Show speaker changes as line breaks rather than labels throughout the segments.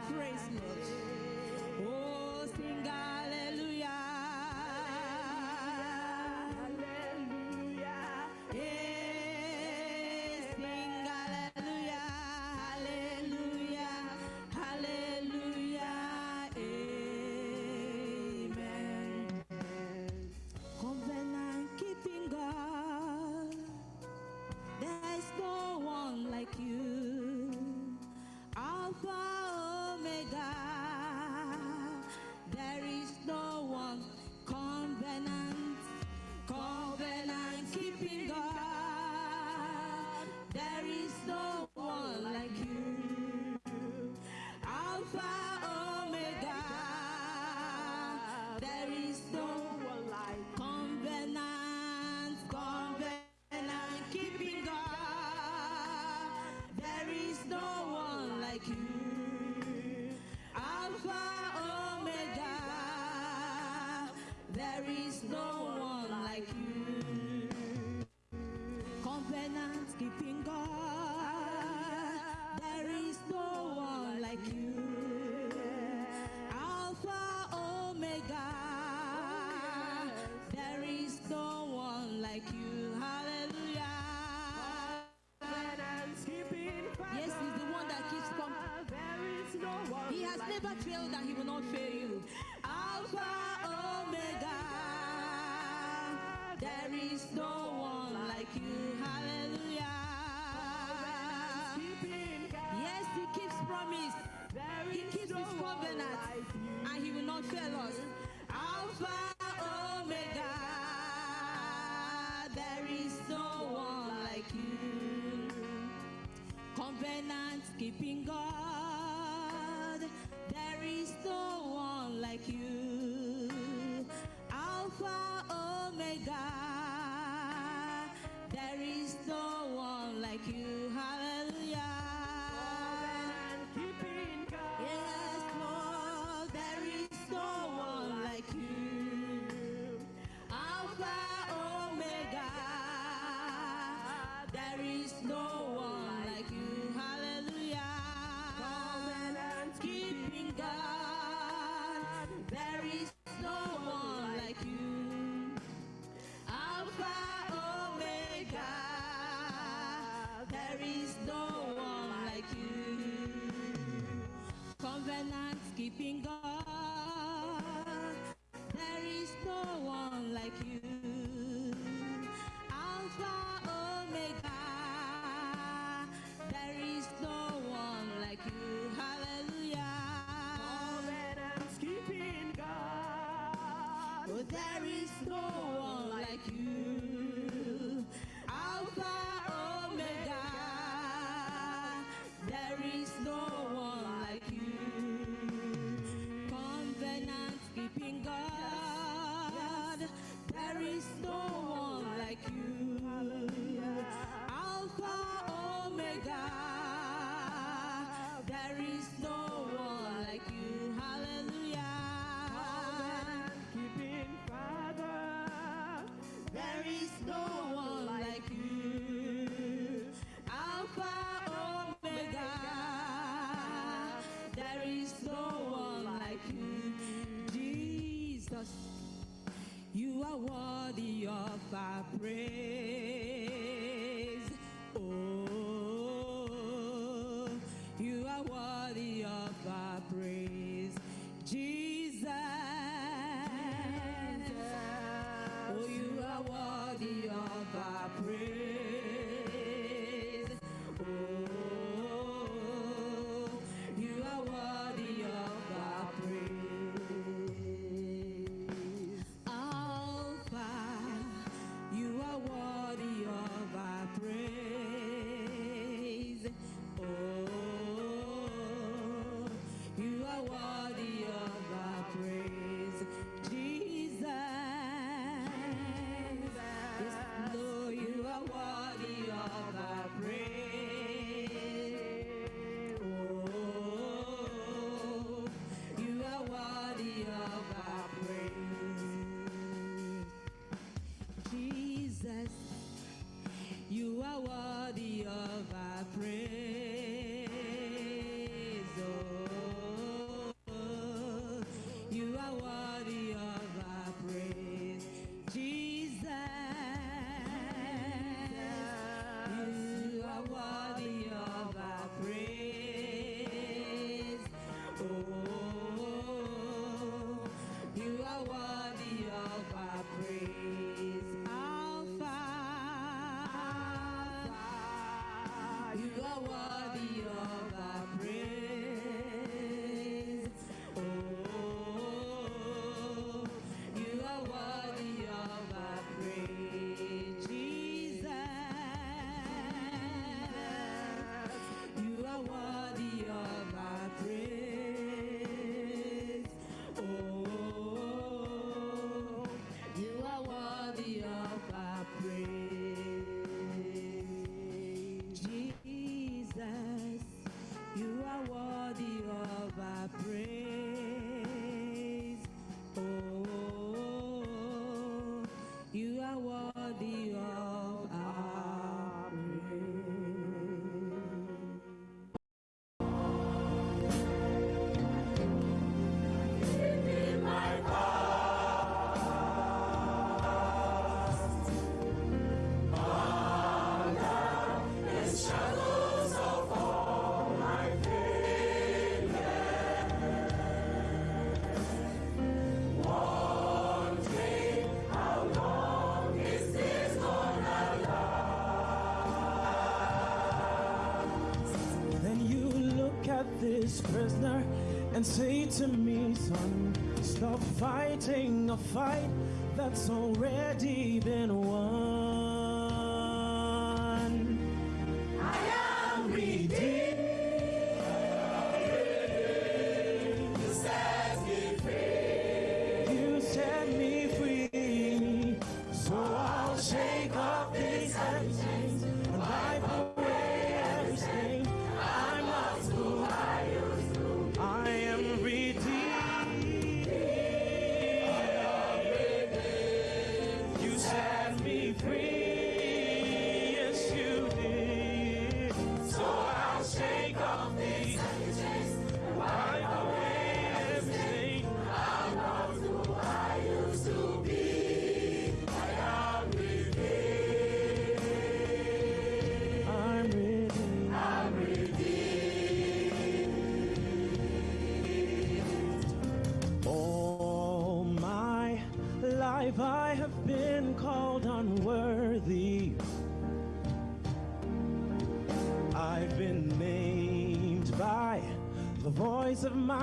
three. never failed and he will not fail you. Alpha, Omega, there is no one like you. Hallelujah. Yes, he keeps promise. He keeps his covenant and he will not fail us. Alpha, Omega. There is no one like you. Covenant, keeping God. you.
Yeah. and say to me, son, stop fighting a fight that's all.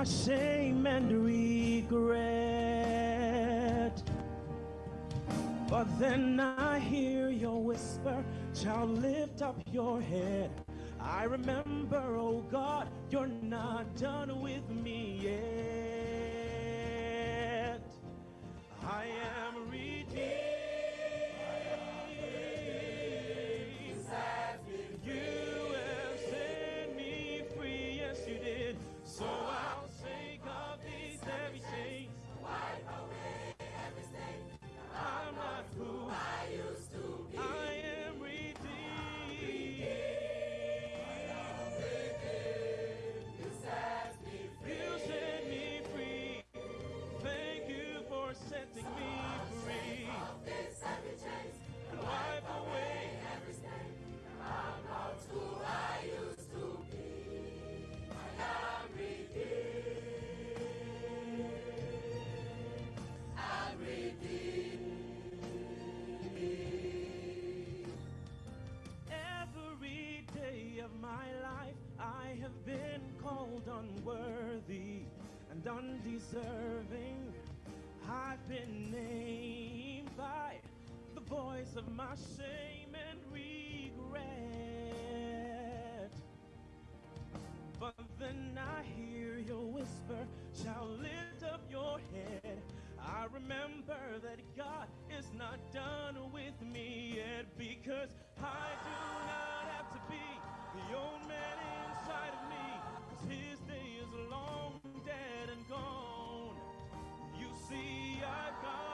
our shame and regret. But then I hear your whisper, child, lift up your head. I remember, oh God, you're not done with me yet. I am redeemed. and undeserving. I've been named by the voice of my shame and regret. But then I hear your whisper, shall lift up your head. I remember that God I got.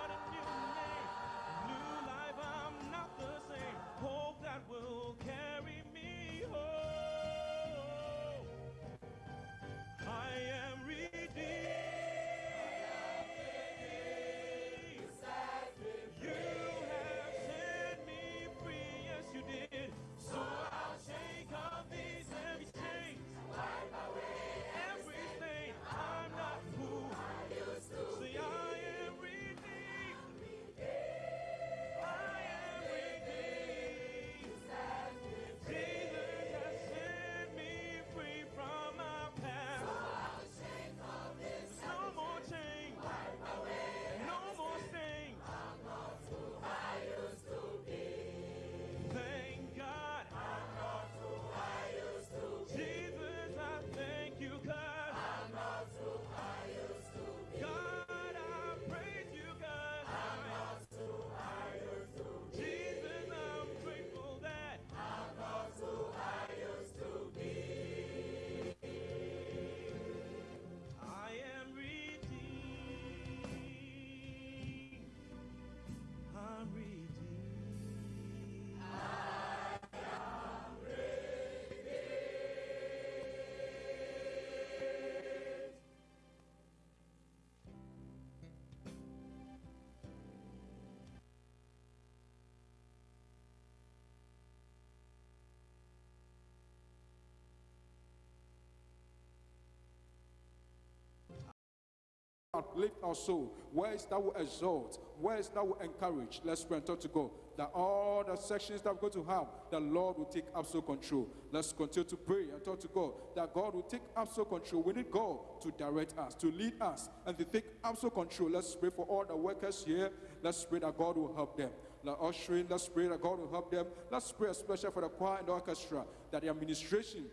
Uplift our soul, words that will exalt, words that will encourage. Let's pray and talk to God that all the sections that we're going to have, the Lord will take absolute control. Let's continue to pray and talk to God that God will take absolute control. We need God to direct us, to lead us, and to take absolute control. Let's pray for all the workers here. Let's pray that God will help them. The ushering, let's pray that God will help them. Let's pray especially for the choir and the orchestra that the administration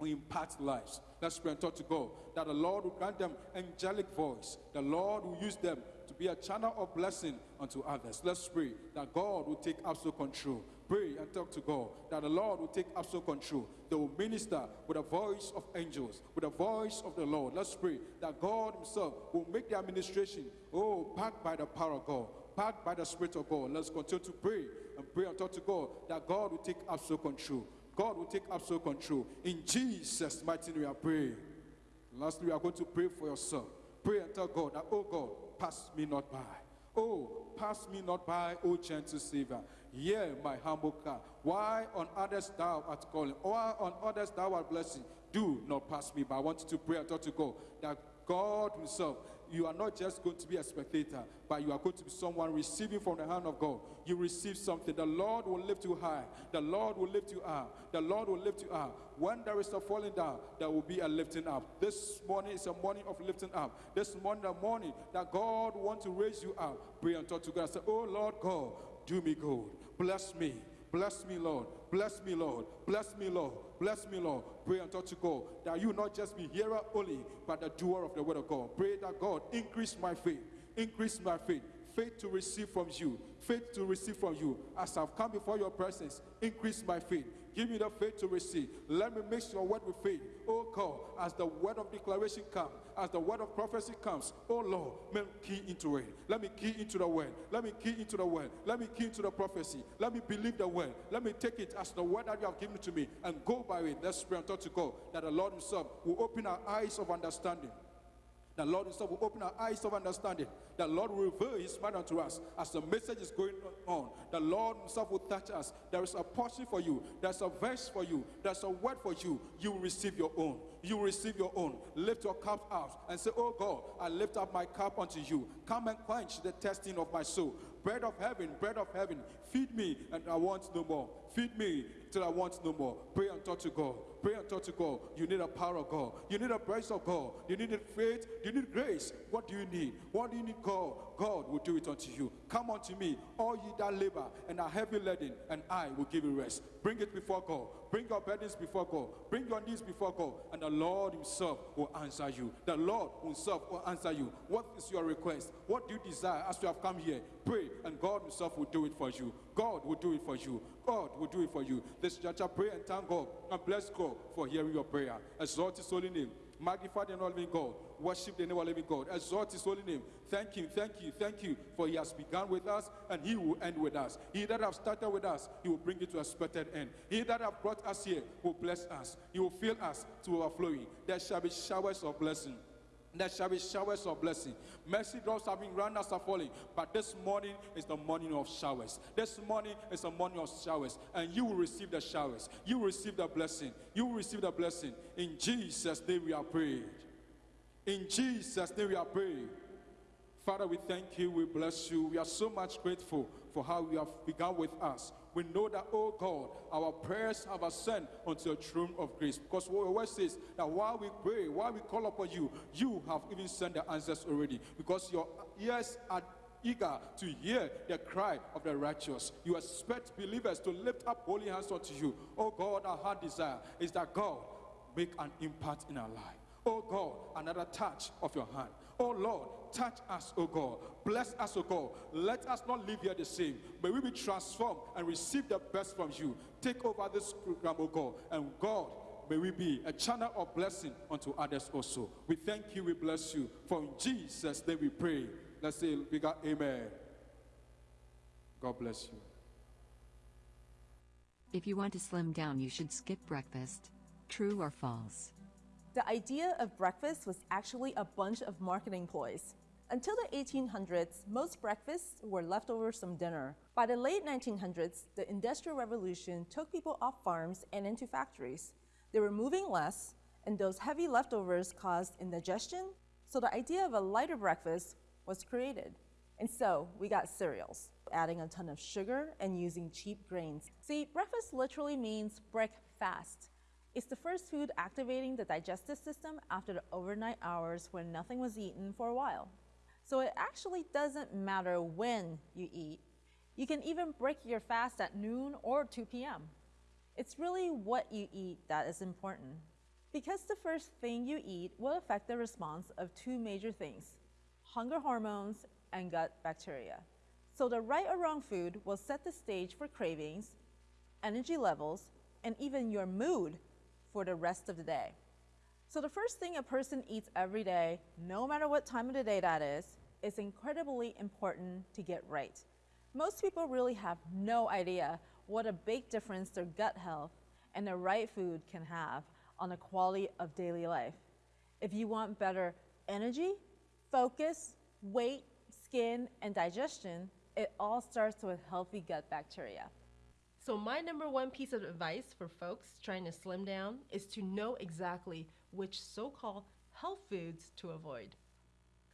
will impact lives. Let's pray and talk to God that the Lord will grant them angelic voice. The Lord will use them to be a channel of blessing unto others. Let's pray that God will take absolute control. Pray and talk to God that the Lord will take absolute control. They will minister with the voice of angels, with the voice of the Lord. Let's pray that God Himself will make the administration, oh, backed by the power of God, backed by the Spirit of God. Let's continue to pray and pray and talk to God that God will take absolute control. God will take absolute control. In Jesus' mighty name, we are praying. Lastly, we are going to pray for yourself. Pray and tell God that, oh God, pass me not by. Oh, pass me not by, O gentle Savior. Hear my humble cry. Why on others thou art calling? Why on others thou art blessing? Do not pass me by. I want you to pray and talk to God that God Himself you are not just going to be a spectator, but you are going to be someone receiving from the hand of God. You receive something. The Lord will lift you high. The Lord will lift you up. The Lord will lift you up. When there is a falling down, there will be a lifting up. This morning is a morning of lifting up. This morning, the morning that God wants to raise you up. Pray and talk to God say, Oh Lord God, do me good. Bless me. Bless me, Lord. Bless me, Lord. Bless me, Lord. Bless me, Lord. Pray talk to God that you not just be hearer only, but the doer of the word of God. Pray that God increase my faith. Increase my faith. Faith to receive from you. Faith to receive from you. As I've come before your presence, increase my faith. Give me the faith to receive. Let me mix your word with faith. Oh God, as the word of declaration comes, as the word of prophecy comes, oh Lord, let me key into it. Let me key into the word. Let me key into the word. Let me key into the prophecy. Let me believe the word. Let me take it as the word that you have given to me and go by it. Let's pray and talk to God that the Lord Himself will open our eyes of understanding the Lord Himself will open our eyes of understanding. The Lord will reveal His mind unto us as the message is going on. The Lord Himself will touch us. There is a portion for you. There's a verse for you. There's a word for you. You will receive your own. You receive your own. Lift your cup out and say, Oh God, I lift up my cup unto you. Come and quench the testing of my soul. Bread of heaven, bread of heaven, feed me and I want no more. Feed me till I want no more. Pray and talk to God. Pray and talk to God. You need a power of God. You need a grace of God. You need faith. You need grace. What do you need? What do you need, God? God will do it unto you. Come unto me, all ye that labor and are heavy laden, and I will give you rest. Bring it before God. Bring your burdens before God. Bring your needs before God. And the Lord Himself will answer you. The Lord Himself will answer you. What is your request? What do you desire as you have come here? Pray, and God Himself will do it for you. God will do it for you. God will do it for you. This church, I pray and thank God and bless God for hearing your prayer. Exalt His holy name. Magnify the living God. Worship the name of living God. Exalt His holy name. Thank you, thank you, thank you, for He has begun with us and He will end with us. He that have started with us, He will bring it to a expected end. He that have brought us here will bless us. He will fill us to overflowing. There shall be showers of blessing. There shall be showers of blessing. Mercy drops have been run as are falling, but this morning is the morning of showers. This morning is the morning of showers, and you will receive the showers. You will receive the blessing. You will receive the blessing. In Jesus' name we are prayed. In Jesus' name we are praying. Father, we thank you. We bless you. We are so much grateful for how you have begun with us. We know that, oh God, our prayers have ascended unto your throne of grace. Because what word says that while we pray, while we call upon you, you have even sent the answers already. Because your ears are eager to hear the cry of the righteous. You expect believers to lift up holy hands unto you. Oh God, our heart desire is that God make an impact in our life. Oh God, another touch of your hand. Oh Lord, touch us, O God. Bless us, O God. Let us not live here the same. May we be transformed and receive the best from you. Take over this program, oh God. And God, may we be a channel of blessing unto others also. We thank you, we bless you. For in Jesus' name we pray. Let's say bigger amen. God bless you.
If you want to slim down, you should skip breakfast. True or false?
The idea of breakfast was actually a bunch of marketing ploys. Until the 1800s, most breakfasts were leftovers from dinner. By the late 1900s, the Industrial Revolution took people off farms and into factories. They were moving less, and those heavy leftovers caused indigestion, So the idea of a lighter breakfast was created. And so we got cereals, adding a ton of sugar and using cheap grains. See, breakfast literally means break fast. It's the first food activating the digestive system after the overnight hours when nothing was eaten for a while. So it actually doesn't matter when you eat. You can even break your fast at noon or 2 p.m. It's really what you eat that is important. Because the first thing you eat will affect the response of two major things hunger hormones and gut bacteria. So the right or wrong food will set the stage for cravings, energy levels, and even your mood for the rest of the day. So the first thing a person eats every day, no matter what time of the day that is, is incredibly important to get right. Most people really have no idea what a big difference their gut health and the right food can have on the quality of daily life. If you want better energy, focus, weight, skin, and digestion, it all starts with healthy gut bacteria.
So, my number one piece of advice for folks trying to slim down is to know exactly which so called health foods to avoid.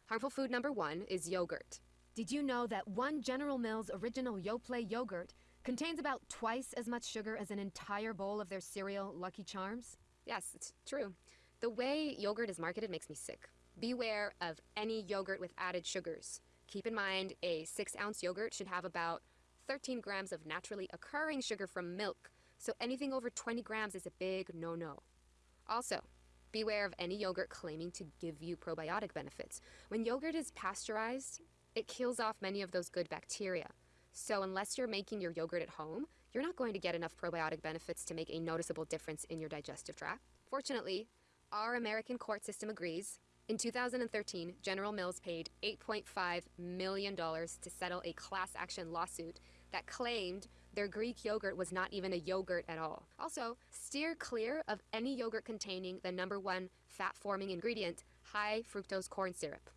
Harmful food number one is yogurt.
Did you know that one General Mills original Yoplait yogurt contains about twice as much sugar as an entire bowl of their cereal Lucky Charms?
Yes, it's true. The way yogurt is marketed makes me sick. Beware of any yogurt with added sugars. Keep in mind, a 6 ounce yogurt should have about 13 grams of naturally occurring sugar from milk, so anything over 20 grams is a big no no. Also, beware of any yogurt claiming to give you probiotic benefits. When yogurt is pasteurized, it kills off many of those good bacteria. So, unless you're making your yogurt at home, you're not going to get enough probiotic benefits to make a noticeable difference in your digestive tract. Fortunately, our American court system agrees. In 2013, General Mills paid $8.5 million to settle a class action lawsuit that claimed their Greek yogurt was not even a yogurt at all. Also, steer clear of any yogurt containing the number one fat forming ingredient, high fructose corn syrup.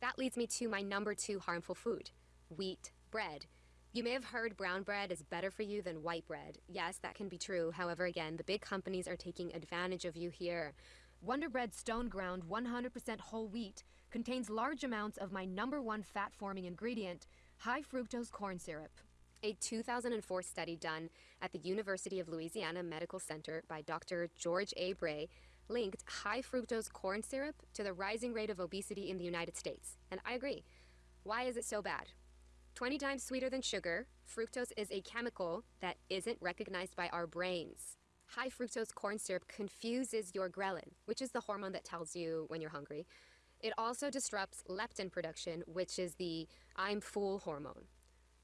That leads me to my number two harmful food wheat bread. You may have heard brown bread is better for you than white bread. Yes, that can be true. However, again, the big companies are taking advantage of you here.
Wonder Bread Stone Ground 100% whole wheat contains large amounts of my number one fat forming ingredient, high fructose corn syrup.
A 2004 study done at the University of Louisiana Medical Center by Dr. George A. Bray linked high fructose corn syrup to the rising rate of obesity in the United States. And I agree. Why is it so bad? 20 times sweeter than sugar, fructose is a chemical that isn't recognized by our brains. High fructose corn syrup confuses your ghrelin, which is the hormone that tells you when you're hungry. It also disrupts leptin production, which is the I'm full hormone.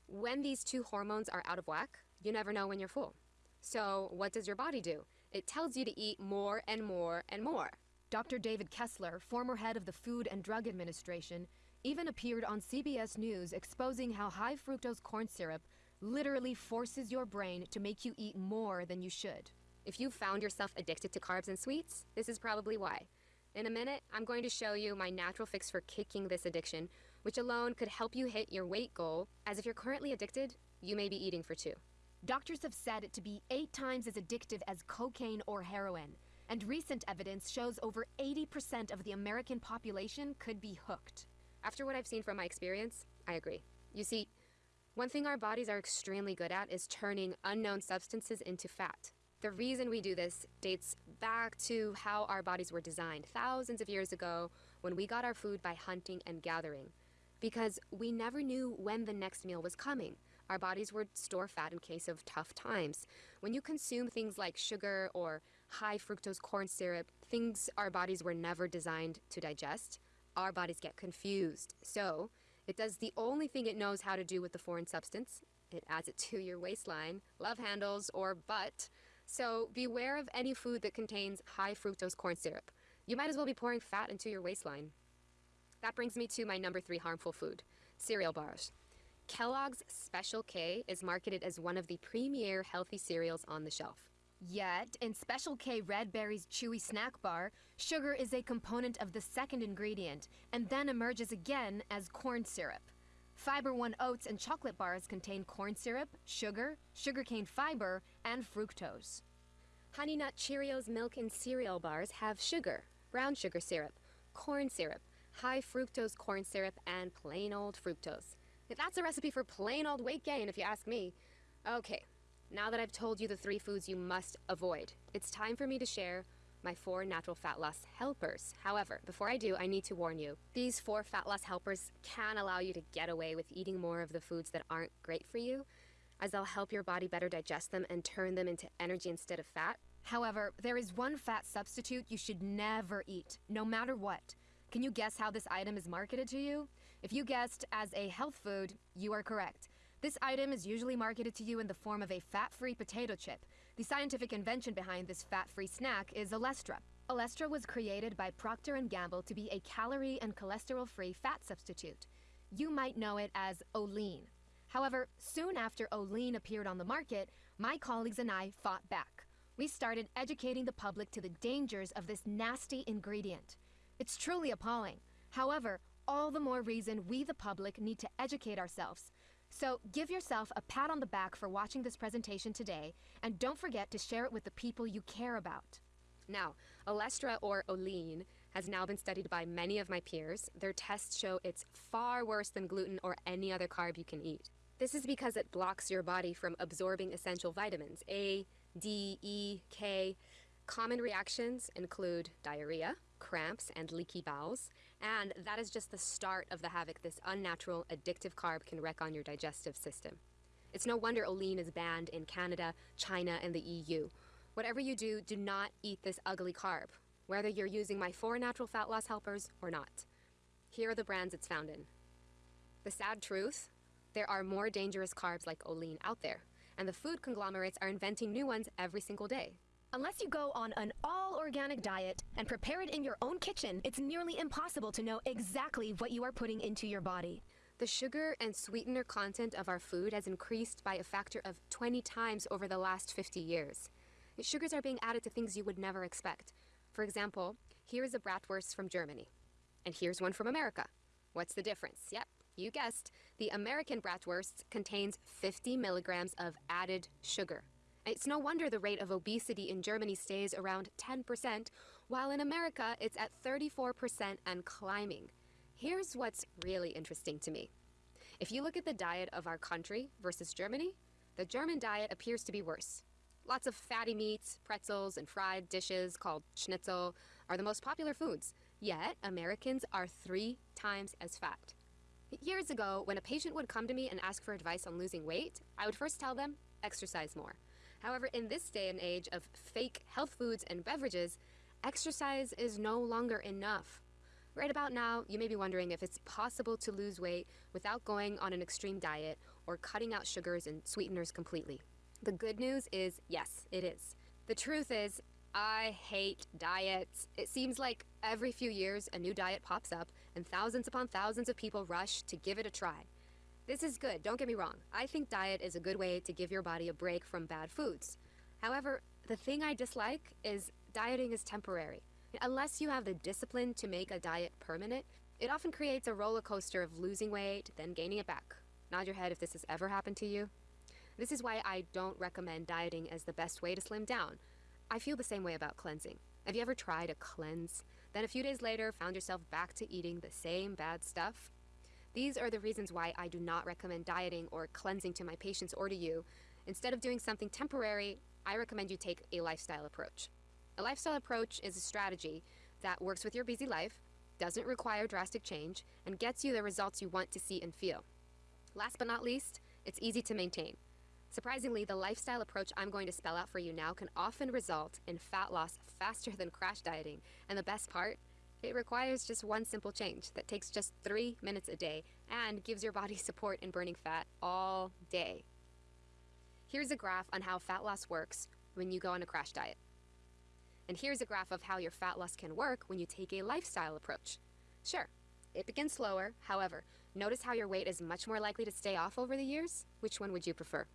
When these two hormones are out of whack, you never know when you're full. So, what does your body do? It tells you to eat more and more and more.
Dr. David Kessler, former head of the Food and Drug Administration, even appeared on CBS News exposing how high fructose corn syrup literally forces your brain to make you eat more than you should.
If you've found yourself addicted to carbs and sweets, this is probably why. In a minute, I'm going to show you my natural fix for kicking this addiction, which alone could help you hit your weight goal, as if you're currently addicted, you may be eating for two.
Doctors have said it to be eight times as addictive as cocaine or heroin, and recent evidence shows over 80% of the American population could be hooked.
After what I've seen from my experience, I agree. You see, one thing our bodies are extremely good at is turning unknown substances into fat. The reason we do this dates back to how our bodies were designed thousands of years ago when we got our food by hunting and gathering. Because we never knew when the next meal was coming. Our bodies would store fat in case of tough times. When you consume things like sugar or high fructose corn syrup, things our bodies were never designed to digest, our bodies get confused. So, it does the only thing it knows how to do with the foreign substance it adds it to your waistline, love handles, or butt. So, beware of any food that contains high fructose corn syrup. You might as well be pouring fat into your waistline. That brings me to my number three harmful food cereal bars. Kellogg's Special K is marketed as one of the premier healthy cereals on the shelf.
Yet, in Special K Red Berries Chewy Snack Bar, sugar is a component of the second ingredient and then emerges again as corn syrup. Fiber One oats and chocolate bars contain corn syrup, sugar, sugarcane fiber, and fructose.
Honey Nut Cheerios milk and cereal bars have sugar, brown sugar syrup, corn syrup, high fructose corn syrup, and plain old fructose. That's a recipe for plain old weight gain, if you ask me. Okay, now that I've told you the three foods you must avoid, it's time for me to share my four natural fat loss helpers. However, before I do, I need to warn you. These four fat loss helpers can allow you to get away with eating more of the foods that aren't great for you, as they'll help your body better digest them and turn them into energy instead of fat.
However, there is one fat substitute you should never eat, no matter what. Can you guess how this item is marketed to you? If you guessed as a health food, you are correct. This item is usually marketed to you in the form of a fat-free potato chip. The scientific invention behind this fat-free snack is Olestra. Olestra was created by Procter & Gamble to be a calorie and cholesterol-free fat substitute. You might know it as Olean. However, soon after Olean appeared on the market, my colleagues and I fought back. We started educating the public to the dangers of this nasty ingredient. It's truly appalling. However, all the more reason we, the public, need to educate ourselves. So give yourself a pat on the back for watching this presentation today, and don't forget to share it with the people you care about.
Now, Olestra or Olean has now been studied by many of my peers. Their tests show it's far worse than gluten or any other carb you can eat. This is because it blocks your body from absorbing essential vitamins A, D, E, K. Common reactions include diarrhea, cramps, and leaky bowels, and that is just the start of the havoc this unnatural, addictive carb can wreak on your digestive system. It's no wonder Olean is banned in Canada, China, and the EU. Whatever you do, do not eat this ugly carb, whether you're using my four natural fat loss helpers or not. Here are the brands it's found in. The sad truth there are more dangerous carbs like Olean out there, and the food conglomerates are inventing new ones every single day.
Unless you go on an all organic diet and prepare it in your own kitchen, it's nearly impossible to know exactly what you are putting into your body.
The sugar and sweetener content of our food has increased by a factor of 20 times over the last 50 years. Sugars are being added to things you would never expect. For example, here is a bratwurst from Germany. And here's one from America. What's the difference? Yep, you guessed. The American bratwurst contains 50 milligrams of added sugar. It's no wonder the rate of obesity in Germany stays around 10%, while in America it's at 34% and climbing. Here's what's really interesting to me. If you look at the diet of our country versus Germany, the German diet appears to be worse. Lots of fatty meats, pretzels, and fried dishes called schnitzel are the most popular foods, yet Americans are three times as fat. Years ago, when a patient would come to me and ask for advice on losing weight, I would first tell them, exercise more. However, in this day and age of fake health foods and beverages, exercise is no longer enough. Right about now, you may be wondering if it's possible to lose weight without going on an extreme diet or cutting out sugars and sweeteners completely. The good news is yes, it is. The truth is, I hate diets. It seems like every few years a new diet pops up and thousands upon thousands of people rush to give it a try. This is good, don't get me wrong. I think diet is a good way to give your body a break from bad foods. However, the thing I dislike is dieting is temporary. Unless you have the discipline to make a diet permanent, it often creates a roller coaster of losing weight, then gaining it back. Nod your head if this has ever happened to you. This is why I don't recommend dieting as the best way to slim down. I feel the same way about cleansing. Have you ever tried a cleanse, then a few days later found yourself back to eating the same bad stuff? These are the reasons why I do not recommend dieting or cleansing to my patients or to you. Instead of doing something temporary, I recommend you take a lifestyle approach. A lifestyle approach is a strategy that works with your busy life, doesn't require drastic change, and gets you the results you want to see and feel. Last but not least, it's easy to maintain. Surprisingly, the lifestyle approach I'm going to spell out for you now can often result in fat loss faster than crash dieting. And the best part, it requires just one simple change that takes just three minutes a day and gives your body support in burning fat all day. Here's a graph on how fat loss works when you go on a crash diet. And here's a graph of how your fat loss can work when you take a lifestyle approach. Sure, it begins slower. However, notice how your weight is much more likely to stay off over the years? Which one would you prefer?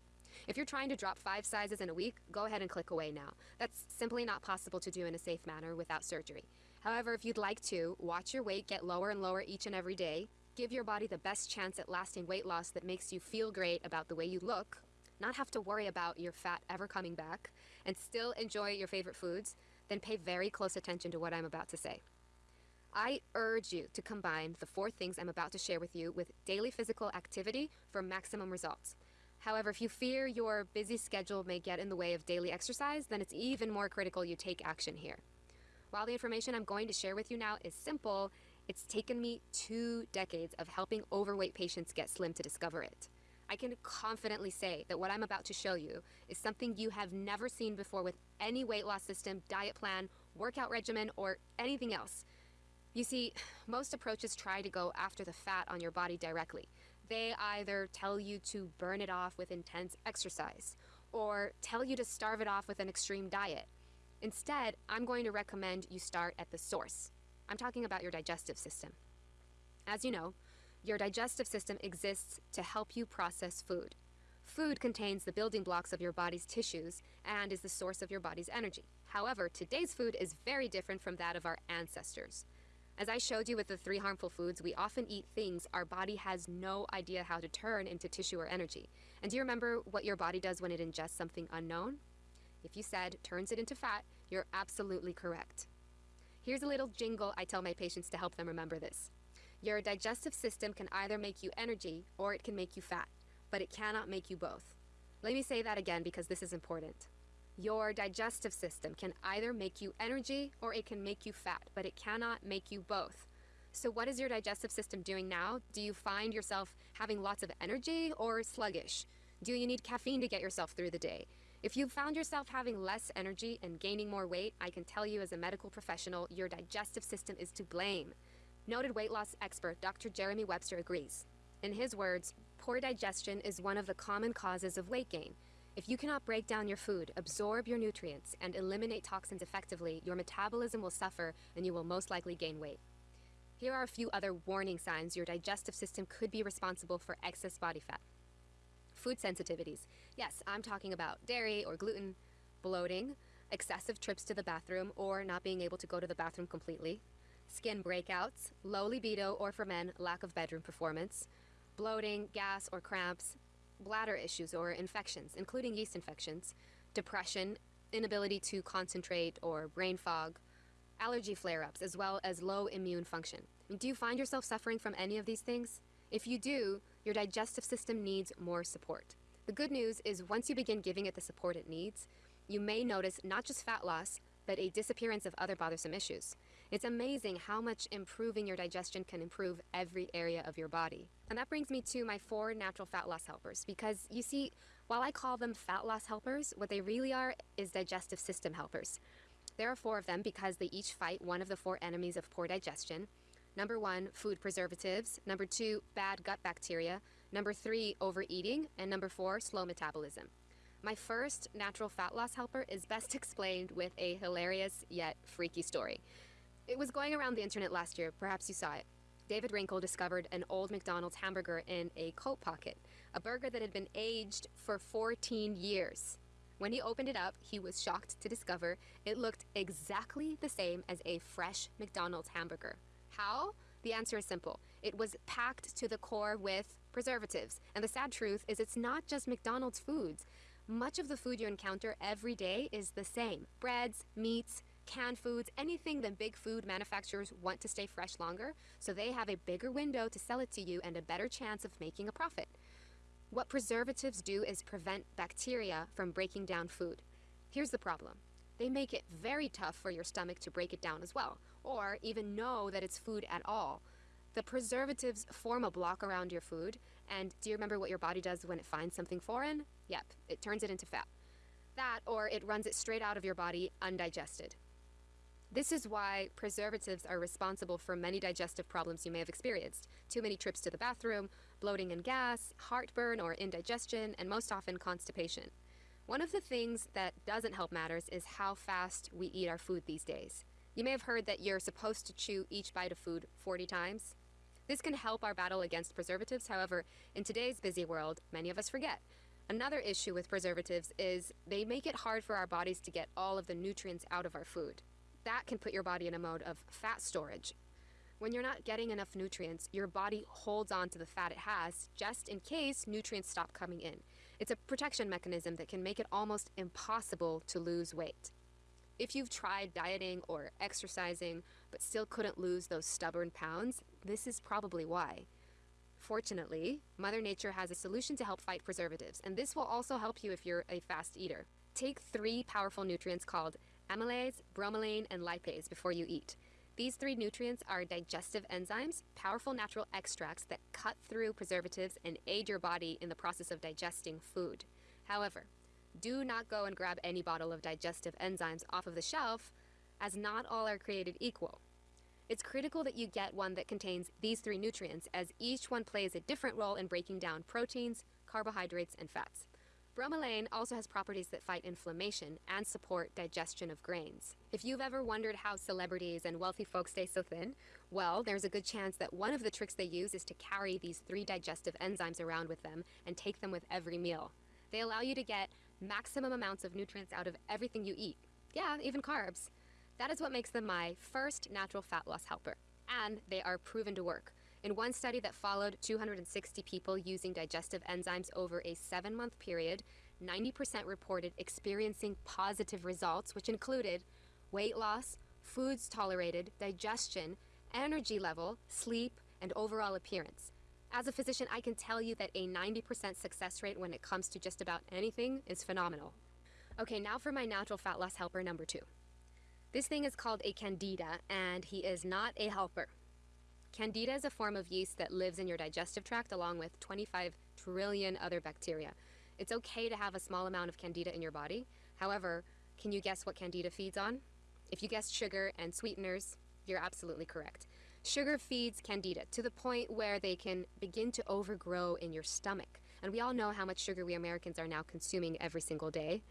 If you're trying to drop five sizes in a week, go ahead and click away now. That's simply not possible to do in a safe manner without surgery. However, if you'd like to, watch your weight get lower and lower each and every day, give your body the best chance at lasting weight loss that makes you feel great about the way you look, not have to worry about your fat ever coming back, and still enjoy your favorite foods, then pay very close attention to what I'm about to say. I urge you to combine the four things I'm about to share with you with daily physical activity for maximum results. However, if you fear your busy schedule may get in the way of daily exercise, then it's even more critical you take action here. While the information I'm going to share with you now is simple, it's taken me two decades of helping overweight patients get slim to discover it. I can confidently say that what I'm about to show you is something you have never seen before with any weight loss system, diet plan, workout regimen, or anything else. You see, most approaches try to go after the fat on your body directly. They either tell you to burn it off with intense exercise, or tell you to starve it off with an extreme diet. Instead, I'm going to recommend you start at the source. I'm talking about your digestive system. As you know, your digestive system exists to help you process food. Food contains the building blocks of your body's tissues and is the source of your body's energy. However, today's food is very different from that of our ancestors. As I showed you with the three harmful foods, we often eat things our body has no idea how to turn into tissue or energy. And do you remember what your body does when it ingests something unknown? If you said turns it into fat, you're absolutely correct. Here's a little jingle I tell my patients to help them remember this. Your digestive system can either make you energy or it can make you fat, but it cannot make you both. Let me say that again because this is important. Your digestive system can either make you energy or it can make you fat, but it cannot make you both. So, what is your digestive system doing now? Do you find yourself having lots of energy or sluggish? Do you need caffeine to get yourself through the day? If you've found yourself having less energy and gaining more weight, I can tell you as a medical professional, your digestive system is to blame. Noted weight loss expert Dr. Jeremy Webster agrees. In his words, poor digestion is one of the common causes of weight gain. If you cannot break down your food, absorb your nutrients, and eliminate toxins effectively, your metabolism will suffer and you will most likely gain weight. Here are a few other warning signs your digestive system could be responsible for excess body fat. Food sensitivities. Yes, I'm talking about dairy or gluten, bloating, excessive trips to the bathroom or not being able to go to the bathroom completely, skin breakouts, low libido or for men, lack of bedroom performance, bloating, gas or cramps, bladder issues or infections, including yeast infections, depression, inability to concentrate or brain fog, allergy flare ups, as well as low immune function. Do you find yourself suffering from any of these things? If you do, your digestive system needs more support. The good news is once you begin giving it the support it needs, you may notice not just fat loss, but a disappearance of other bothersome issues. It's amazing how much improving your digestion can improve every area of your body. And that brings me to my four natural fat loss helpers because you see, while I call them fat loss helpers, what they really are is digestive system helpers. There are four of them because they each fight one of the four enemies of poor digestion. Number one, food preservatives. Number two, bad gut bacteria. Number three, overeating. And number four, slow metabolism. My first natural fat loss helper is best explained with a hilarious yet freaky story. It was going around the internet last year, perhaps you saw it. David Wrinkle discovered an old McDonald's hamburger in a coat pocket, a burger that had been aged for 14 years. When he opened it up, he was shocked to discover it looked exactly the same as a fresh McDonald's hamburger. How? The answer is simple. It was packed to the core with preservatives. And the sad truth is, it's not just McDonald's foods. Much of the food you encounter every day is the same breads, meats, canned foods, anything that big food manufacturers want to stay fresh longer, so they have a bigger window to sell it to you and a better chance of making a profit. What preservatives do is prevent bacteria from breaking down food. Here's the problem. They make it very tough for your stomach to break it down as well, or even know that it's food at all. The preservatives form a block around your food, and do you remember what your body does when it finds something foreign? Yep, it turns it into fat. That, or it runs it straight out of your body undigested. This is why preservatives are responsible for many digestive problems you may have experienced. Too many trips to the bathroom, bloating and gas, heartburn or indigestion, and most often constipation. One of the things that doesn't help matters is how fast we eat our food these days. You may have heard that you're supposed to chew each bite of food 40 times. This can help our battle against preservatives, however, in today's busy world, many of us forget. Another issue with preservatives is they make it hard for our bodies to get all of the nutrients out of our food that can put your body in a mode of fat storage. When you're not getting enough nutrients, your body holds on to the fat it has just in case nutrients stop coming in. It's a protection mechanism that can make it almost impossible to lose weight. If you've tried dieting or exercising but still couldn't lose those stubborn pounds, this is probably why. Fortunately, Mother Nature has a solution to help fight preservatives, and this will also help you if you're a fast eater. Take three powerful nutrients called amylase, bromelain, and lipase before you eat. These three nutrients are digestive enzymes, powerful natural extracts that cut through preservatives and aid your body in the process of digesting food. However, do not go and grab any bottle of digestive enzymes off of the shelf, as not all are created equal. It's critical that you get one that contains these three nutrients, as each one plays a different role in breaking down proteins, carbohydrates, and fats. Bromelain also has properties that fight inflammation and support digestion of grains. If you've ever wondered how celebrities and wealthy folks stay so thin, well, there's a good chance that one of the tricks they use is to carry these three digestive enzymes around with them and take them with every meal. They allow you to get maximum amounts of nutrients out of everything you eat. Yeah, even carbs. That is what makes them my first natural fat loss helper. And they are proven to work. In one study that followed 260 people using digestive enzymes over a seven month period, 90% reported experiencing positive results, which included weight loss, foods tolerated, digestion, energy level, sleep, and overall appearance. As a physician, I can tell you that a 90% success rate when it comes to just about anything is phenomenal. Okay, now for my natural fat loss helper number two. This thing is called a candida, and he is not a helper. Candida is a form of yeast that lives in your digestive tract along with 25 trillion other bacteria. It's okay to have a small amount of candida in your body. However, can you guess what candida feeds on? If you guessed sugar and sweeteners, you're absolutely correct. Sugar feeds candida to the point where they can begin to overgrow in your stomach. And we all know how much sugar we Americans are now consuming every single day.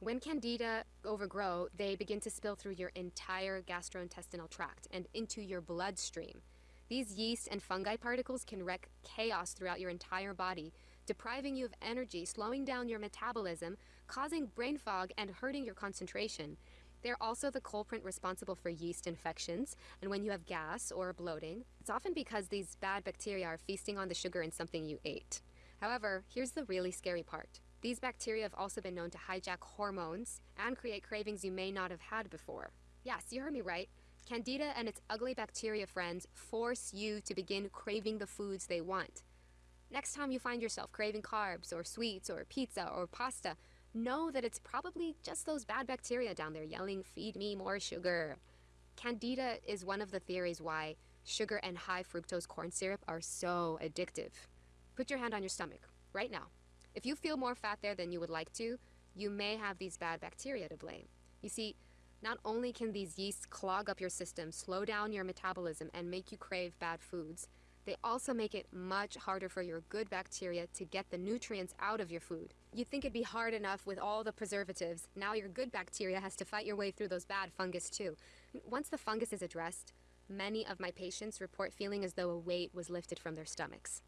When candida overgrow, they begin to spill through your entire gastrointestinal tract and into your bloodstream. These yeast and fungi particles can wreak chaos throughout your entire body, depriving you of energy, slowing down your metabolism, causing brain fog, and hurting your concentration. They're also the culprit responsible for yeast infections, and when you have gas or bloating, it's often because these bad bacteria are feasting on the sugar in something you ate. However, here's the really scary part. These bacteria have also been known to hijack hormones and create cravings you may not have had before. Yes, you heard me right. Candida and its ugly bacteria friends force you to begin craving the foods they want. Next time you find yourself craving carbs or sweets or pizza or pasta, know that it's probably just those bad bacteria down there yelling, feed me more sugar. Candida is one of the theories why sugar and high fructose corn syrup are so addictive. Put your hand on your stomach right now. If you feel more fat there than you would like to, you may have these bad bacteria to blame. You see, not only can these yeasts clog up your system, slow down your metabolism, and make you crave bad foods, they also make it much harder for your good bacteria to get the nutrients out of your food. You'd think it'd be hard enough with all the preservatives. Now your good bacteria has to fight your way through those bad fungus too. Once the fungus is addressed, many of my patients report feeling as though a weight was lifted from their stomachs.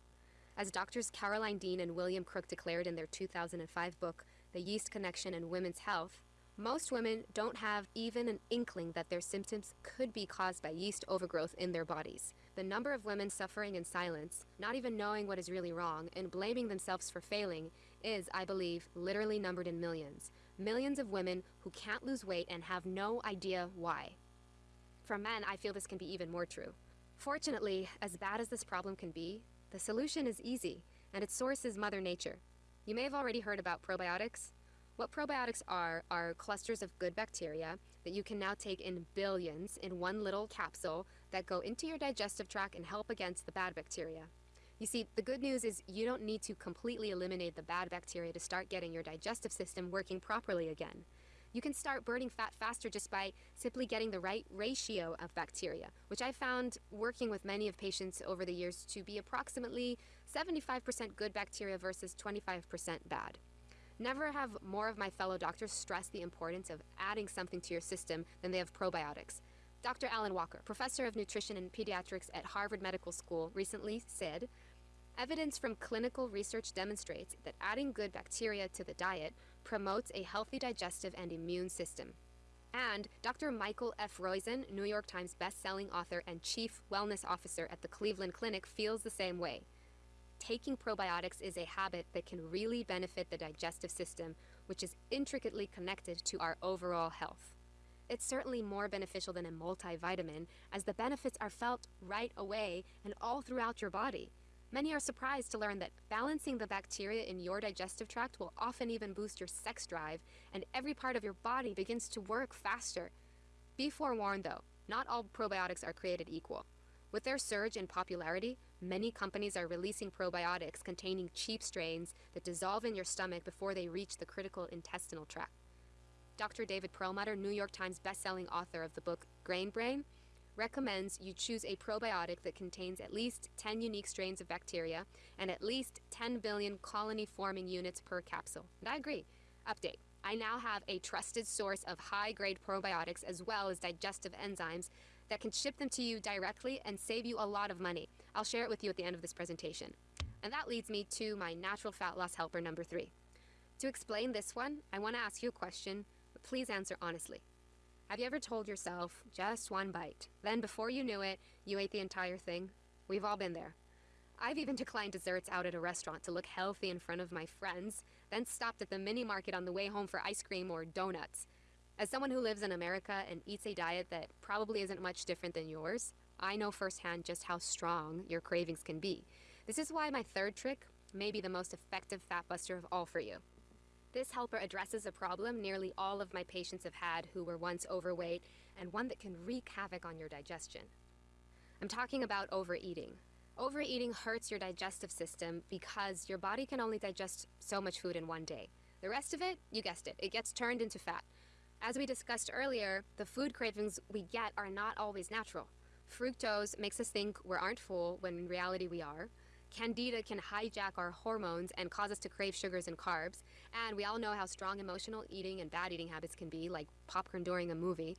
As doctors Caroline Dean and William Crook declared in their 2005 book, The Yeast Connection in Women's Health, most women don't have even an inkling that their symptoms could be caused by yeast overgrowth in their bodies. The number of women suffering in silence, not even knowing what is really wrong, and blaming themselves for failing is, I believe, literally numbered in millions. Millions of women who can't lose weight and have no idea why. For men, I feel this can be even more true. Fortunately, as bad as this problem can be, the solution is easy, and its source is Mother Nature. You may have already heard about probiotics. What probiotics are, are clusters of good bacteria that you can now take in billions in one little capsule that go into your digestive tract and help against the bad bacteria. You see, the good news is you don't need to completely eliminate the bad bacteria to start getting your digestive system working properly again. You can start burning fat faster just by simply getting the right ratio of bacteria, which I found working with many of patients over the years to be approximately 75% good bacteria versus 25% bad. Never have more of my fellow doctors stress the importance of adding something to your system than they have probiotics. Dr. Alan Walker, professor of nutrition and pediatrics at Harvard Medical School, recently said Evidence from clinical research demonstrates that adding good bacteria to the diet promotes a healthy digestive and immune system. And Dr. Michael F. Roizen, New York Times best-selling author and chief wellness officer at the Cleveland Clinic, feels the same way. Taking probiotics is a habit that can really benefit the digestive system, which is intricately connected to our overall health. it's certainly more beneficial than a multivitamin, as the benefits are felt right away and all throughout your body. Many are surprised to learn that balancing the bacteria in your digestive tract will often even boost your sex drive, and every part of your body begins to work faster. Be forewarned though, not all probiotics are created equal. With their surge in popularity, many companies are releasing probiotics containing cheap strains that dissolve in your stomach before they reach the critical intestinal tract. Dr. David Perlmutter, New York Times bestselling author of the book Grain Brain, recommends you choose a probiotic that contains at least 10 unique strains of bacteria and at least 10 billion colony forming units per capsule. And I agree. Update. I now have a trusted source of high grade probiotics as well as digestive enzymes that can ship them to you directly and save you a lot of money. I'll share it with you at the end of this presentation. And that leads me to my natural fat loss helper number three. To explain this one, I want to ask you a question, but please answer honestly. Have you ever told yourself, just one bite? Then before you knew it, you ate the entire thing? We've all been there. I've even declined desserts out at a restaurant to look healthy in front of my friends, then stopped at the mini market on the way home for ice cream or donuts. As someone who lives in America and eats a diet that probably isn't much different than yours, I know firsthand just how strong your cravings can be. This is why my third trick may be the most effective fat buster of all for you. This helper addresses a problem nearly all of my patients have had who were once overweight and one that can wreak havoc on your digestion. I'm talking about overeating. Overeating hurts your digestive system because your body can only digest so much food in one day. The rest of it, you guessed it, it gets turned into fat. As we discussed earlier, the food cravings we get are not always natural. Fructose makes us think we aren't full when in reality we are. Candida can hijack our hormones and cause us to crave sugars and carbs. And we all know how strong emotional eating and bad eating habits can be, like popcorn during a movie.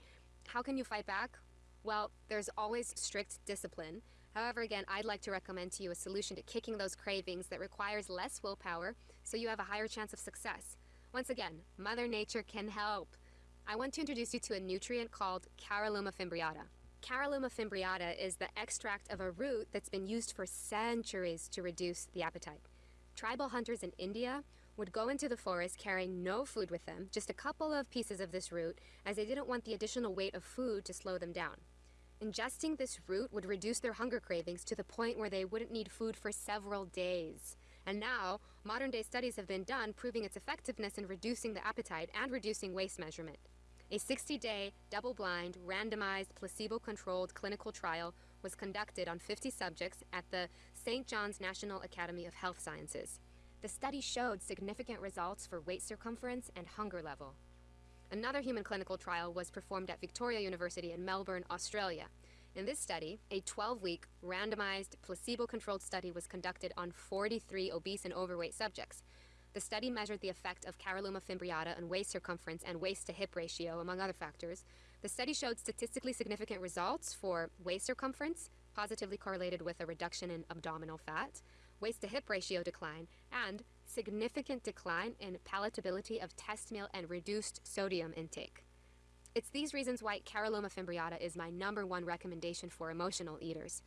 How can you fight back? Well, there's always strict discipline. However, again, I'd like to recommend to you a solution to kicking those cravings that requires less willpower so you have a higher chance of success. Once again, Mother Nature can help. I want to introduce you to a nutrient called Caralluma fimbriata. Caralluma fimbriata is the extract of a root that's been used for centuries to reduce the appetite. Tribal hunters in India would go into the forest carrying no food with them, just a couple of pieces of this root, as they didn't want the additional weight of food to slow them down. Ingesting this root would reduce their hunger cravings to the point where they wouldn't need food for several days. And now, modern day studies have been done proving its effectiveness in reducing the appetite and reducing waist measurement. A 60 day, double blind, randomized, placebo controlled clinical trial was conducted on 50 subjects at the St. John's National Academy of Health Sciences. The study showed significant results for waist circumference and hunger level. Another human clinical trial was performed at Victoria University in Melbourne, Australia. In this study, a 12 week, randomized, placebo controlled study was conducted on 43 obese and overweight subjects. The study measured the effect of Caralluma fimbriata on waist circumference and waist to hip ratio, among other factors. The study showed statistically significant results for waist circumference, positively correlated with a reduction in abdominal fat, waist to hip ratio decline, and significant decline in palatability of test meal and reduced sodium intake. It's these reasons why Caralluma fimbriata is my number one recommendation for emotional eaters.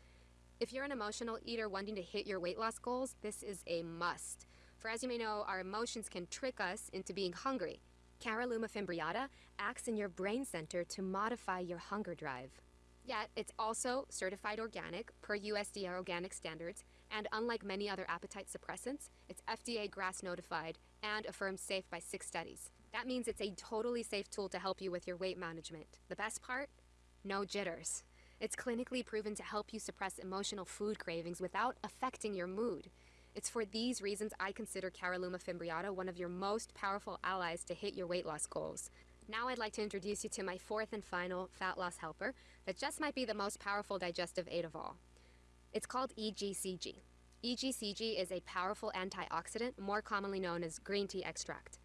If you're an emotional eater wanting to hit your weight loss goals, this is a must. For as you may know, our emotions can trick us into being hungry. Caralluma fimbriata acts in your brain center to modify your hunger drive. Yet, it's also certified organic per USDA organic standards, and unlike many other appetite suppressants, it's FDA GRAS notified and affirmed safe by six studies. That means it's a totally safe tool to help you with your weight management. The best part? No jitters. It's clinically proven to help you suppress emotional food cravings without affecting your mood. It's for these reasons I consider Caralluma fimbriata one of your most powerful allies to hit your weight loss goals. Now I'd like to introduce you to my fourth and final fat loss helper that just might be the most powerful digestive aid of all. It's called EGCG. EGCG is a powerful antioxidant, more commonly known as green tea extract.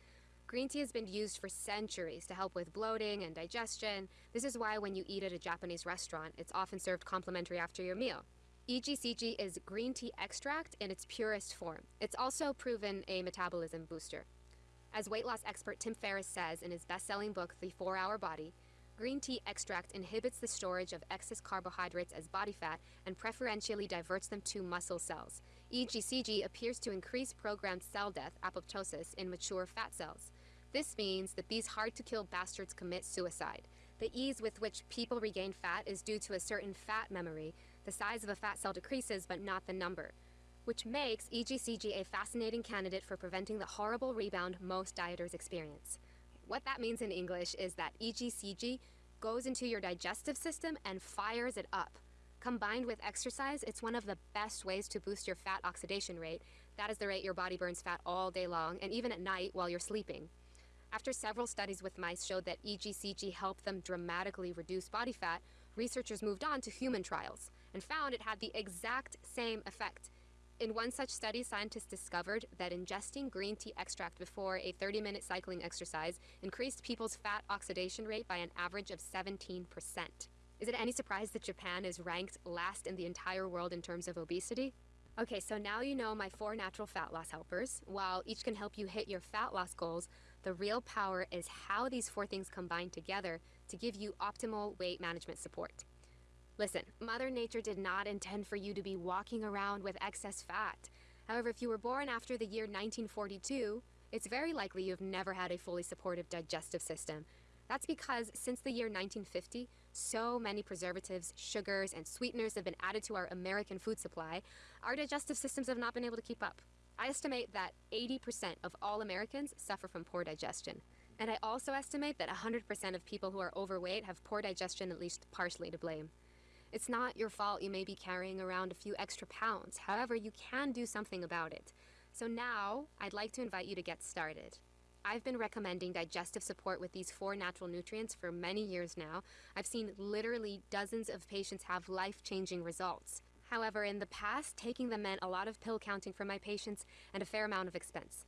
Green tea has been used for centuries to help with bloating and digestion. This is why when you eat at a Japanese restaurant, it's often served complimentary after your meal. EGCG is green tea extract in its purest form. It's also proven a metabolism booster. As weight loss expert Tim Ferriss says in his best selling book, The 4 Hour Body, green tea extract inhibits the storage of excess carbohydrates as body fat and preferentially diverts them to muscle cells. EGCG appears to increase programmed cell death, apoptosis, in mature fat cells. This means that these hard to kill bastards commit suicide. The ease with which people regain fat is due to a certain fat memory. The size of a fat cell decreases, but not the number, which makes EGCG a fascinating candidate for preventing the horrible rebound most dieters experience. What that means in English is that EGCG goes into your digestive system and fires it up. Combined with exercise, it's one of the best ways to boost your fat oxidation rate. That is the rate your body burns fat all day long and even at night while you're sleeping. After several studies with mice showed that EGCG helped them dramatically reduce body fat, researchers moved on to human trials and found it had the exact same effect. In one such study, scientists discovered that ingesting green tea extract before a 30 minute cycling exercise increased people's fat oxidation rate by an average of 17%. Is it any surprise that Japan is ranked last in the entire world in terms of obesity? Okay, so now you know my four natural fat loss helpers. While each can help you hit your fat loss goals, the real power is how these four things combine together to give you optimal weight management support. Listen, Mother Nature did not intend for you to be walking around with excess fat. However, if you were born after the year 1942, it's very likely you've never had a fully supportive digestive system. That's because since the year 1950, so many preservatives, sugars, and sweeteners have been added to our American food supply, our digestive systems have not been able to keep up. I estimate that 80% of all Americans suffer from poor digestion. And I also estimate that 100% of people who are overweight have poor digestion at least partially to blame. It's not your fault you may be carrying around a few extra pounds. However, you can do something about it. So now, I'd like to invite you to get started. I've been recommending digestive support with these four natural nutrients for many years now. I've seen literally dozens of patients have life-changing results. However, in the past, taking them meant a lot of pill counting for my patients and a fair amount of expense.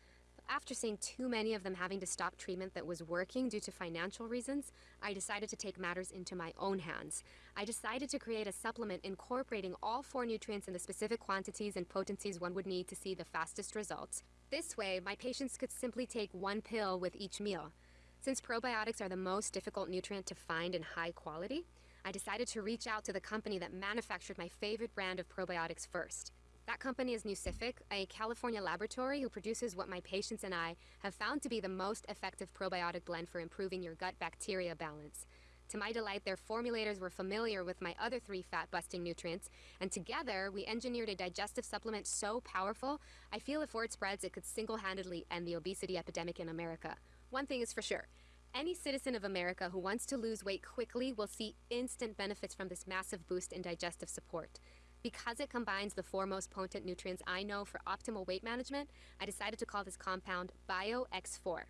After seeing too many of them having to stop treatment that was working due to financial reasons, I decided to take matters into my own hands. I decided to create a supplement incorporating all four nutrients in the specific quantities and potencies one would need to see the fastest results. This way, my patients could simply take one pill with each meal. Since probiotics are the most difficult nutrient to find in high quality, I decided to reach out to the company that manufactured my favorite brand of probiotics first. That company is Nucific, a California laboratory who produces what my patients and I have found to be the most effective probiotic blend for improving your gut bacteria balance. To my delight, their formulators were familiar with my other three fat busting nutrients, and together we engineered a digestive supplement so powerful, I feel if word spreads, it could single handedly end the obesity epidemic in America. One thing is for sure any citizen of America who wants to lose weight quickly will see instant benefits from this massive boost in digestive support. Because it combines the four most potent nutrients I know for optimal weight management, I decided to call this compound BioX4.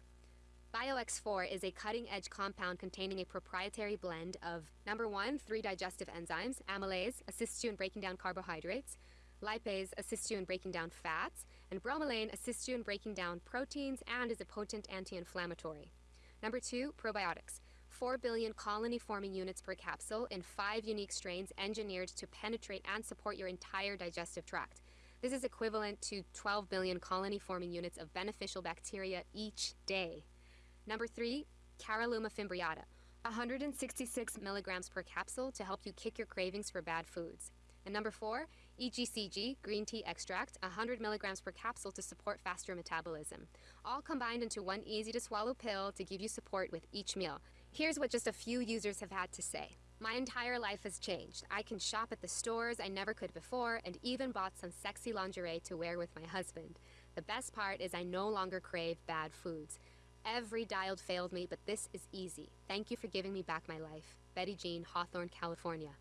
BioX4 is a cutting edge compound containing a proprietary blend of number one, three digestive enzymes. Amylase assists you in breaking down carbohydrates, lipase assists you in breaking down fats, and bromelain assists you in breaking down proteins and is a potent anti inflammatory. Number two, probiotics. 4 billion colony forming units per capsule in five unique strains engineered to penetrate and support your entire digestive tract. This is equivalent to 12 billion colony forming units of beneficial bacteria each day. Number three, Caralluma fimbriata, 166 milligrams per capsule to help you kick your cravings for bad foods. And number four, EGCG, green tea extract, 100 milligrams per capsule to support faster metabolism. All combined into one easy to swallow pill to give you support with each meal. Here's what just a few users have had to say. My entire life has changed. I can shop at the stores I never could before and even bought some sexy lingerie to wear with my husband. The best part is I no longer crave bad foods. Every dialed failed me, but this is easy. Thank you for giving me back my life. Betty Jean, Hawthorne, California.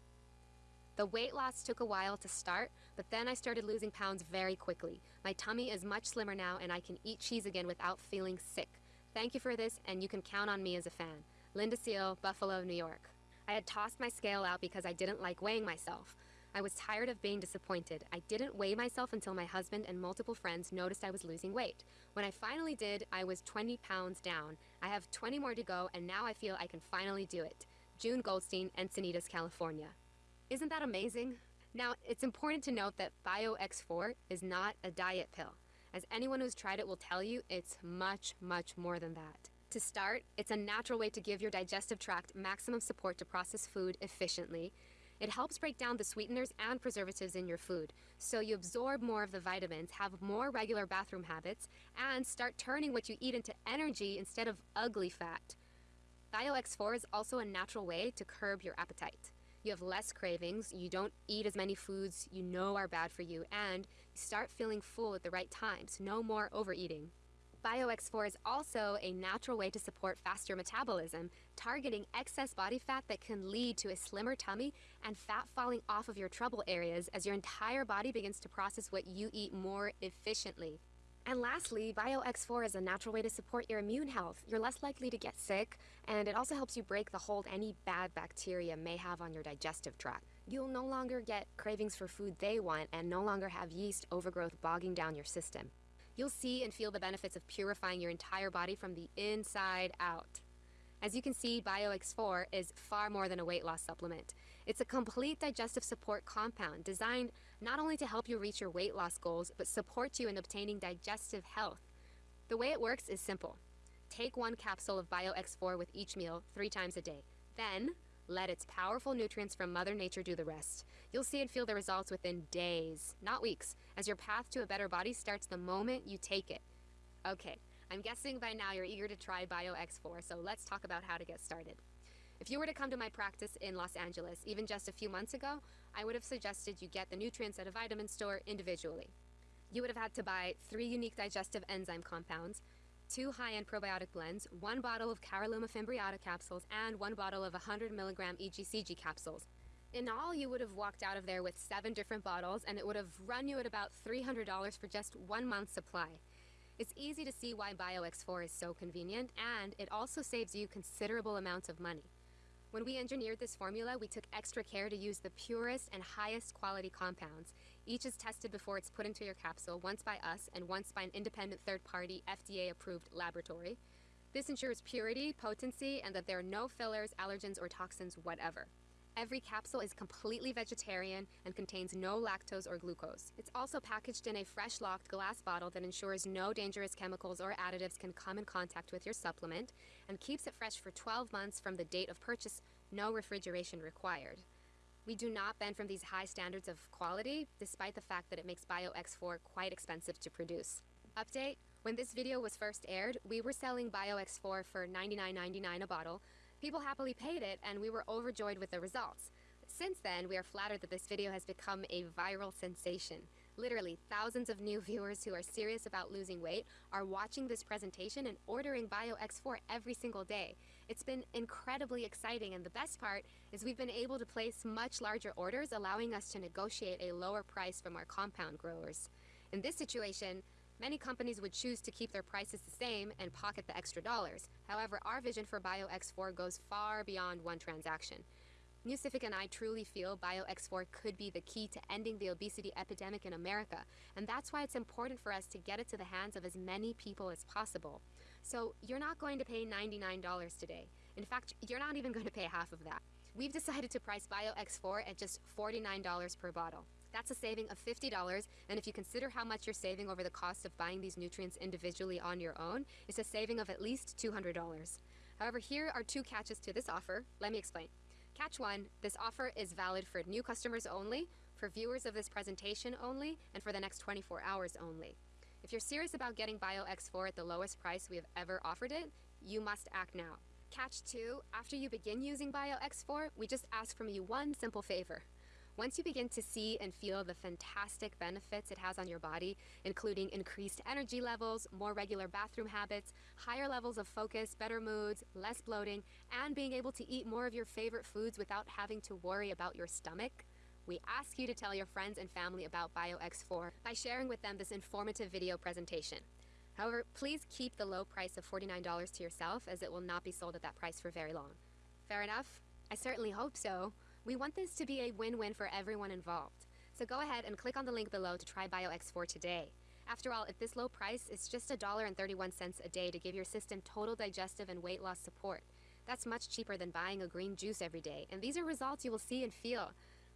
The weight loss took a while to start, but then I started losing pounds very quickly. My tummy is much slimmer now, and I can eat cheese again without feeling sick. Thank you for this, and you can count on me as a fan. Linda Seal, Buffalo, New York. I had tossed my scale out because I didn't like weighing myself. I was tired of being disappointed. I didn't weigh myself until my husband and multiple friends noticed I was losing weight. When I finally did, I was 20 pounds down. I have 20 more to go, and now I feel I can finally do it. June Goldstein, Encinitas, California. Isn't that amazing? Now, it's important to note that BioX4 is not a diet pill. As anyone who's tried it will tell you, it's much, much more than that. To start, it's a natural way to give your digestive tract maximum support to process food efficiently. It helps break down the sweeteners and preservatives in your food, so you absorb more of the vitamins, have more regular bathroom habits, and start turning what you eat into energy instead of ugly fat. BioX4 is also a natural way to curb your appetite. You have less cravings, you don't eat as many foods you know are bad for you, and you start feeling full at the right times. No more overeating. BioX4 is also a natural way to support faster metabolism, targeting excess body fat that can lead to a slimmer tummy and fat falling off of your trouble areas as your entire body begins to process what you eat more efficiently. And lastly, BioX4 is a natural way to support your immune health. You're less likely to get sick, and it also helps you break the hold any bad bacteria may have on your digestive tract. You'll no longer get cravings for food they want and no longer have yeast overgrowth bogging down your system. You'll see and feel the benefits of purifying your entire body from the inside out. As you can see, BioX4 is far more than a weight loss supplement. It's a complete digestive support compound designed not only to help you reach your weight loss goals, but support you in obtaining digestive health. The way it works is simple. Take one capsule of BioX4 with each meal three times a day. Then, let its powerful nutrients from Mother Nature do the rest. You'll see and feel the results within days, not weeks, as your path to a better body starts the moment you take it. Okay, I'm guessing by now you're eager to try BioX4, so let's talk about how to get started. If you were to come to my practice in Los Angeles, even just a few months ago, I would have suggested you get the nutrients at a vitamin store individually. You would have had to buy three unique digestive enzyme compounds, two high-end probiotic blends, one bottle of Caralluma fimbriata capsules, and one bottle of 100 milligram EGCG capsules. In all, you would have walked out of there with seven different bottles, and it would have run you at about $300 for just one month's supply. It's easy to see why BioX4 is so convenient, and it also saves you considerable amounts of money. When we engineered this formula, we took extra care to use the purest and highest quality compounds. Each is tested before it's put into your capsule, once by us and once by an independent third-party FDA-approved laboratory. This ensures purity, potency, and that there are no fillers, allergens, or toxins whatever. Every capsule is completely vegetarian and contains no lactose or glucose. It's also packaged in a fresh locked glass bottle that ensures no dangerous chemicals or additives can come in contact with your supplement and keeps it fresh for 12 months from the date of purchase, no refrigeration required. We do not bend from these high standards of quality, despite the fact that it makes BioX4 quite expensive to produce. Update When this video was first aired, we were selling BioX4 for $99.99 a bottle, People happily paid it, and we were overjoyed with the results. Since then, we are flattered that this video has become a viral sensation. Literally, thousands of new viewers who are serious about losing weight are watching this presentation and ordering BioX4 every single day. It's been incredibly exciting, and the best part is we've been able to place much larger orders, allowing us to negotiate a lower price from our compound growers. In this situation, Many companies would choose to keep their prices the same and pocket the extra dollars. However, our vision for BioX4 goes far beyond one transaction. Nucific and I truly feel BioX4 could be the key to ending the obesity epidemic in America, and that's why it's important for us to get it to the hands of as many people as possible. So you're not going to pay $99 today. In fact, you're not even going to pay half of that. We've decided to price BioX4 at just $49 per bottle. That's a saving of $50, and if you consider how much you're saving over the cost of buying these nutrients individually on your own, it's a saving of at least $200. However, here are two catches to this offer. Let me explain. Catch one, this offer is valid for new customers only, for viewers of this presentation only, and for the next 24 hours only. If you're serious about getting BioX4 at the lowest price we have ever offered it, you must act now. Catch two, after you begin using BioX4, we just ask from you one simple favor. Once you begin to see and feel the fantastic benefits it has on your body, including increased energy levels, more regular bathroom habits, higher levels of focus, better moods, less bloating, and being able to eat more of your favorite foods without having to worry about your stomach, we ask you to tell your friends and family about BioX4 by sharing with them this informative video presentation. However, please keep the low price of $49 to yourself as it will not be sold at that price for very long. Fair enough? I certainly hope so. We want this to be a win-win for everyone involved. So go ahead and click on the link below to try BioX4 today. After all, at this low price, it's just $1.31 a day to give your system total digestive and weight loss support. That's much cheaper than buying a green juice every day, and these are results you will see and feel.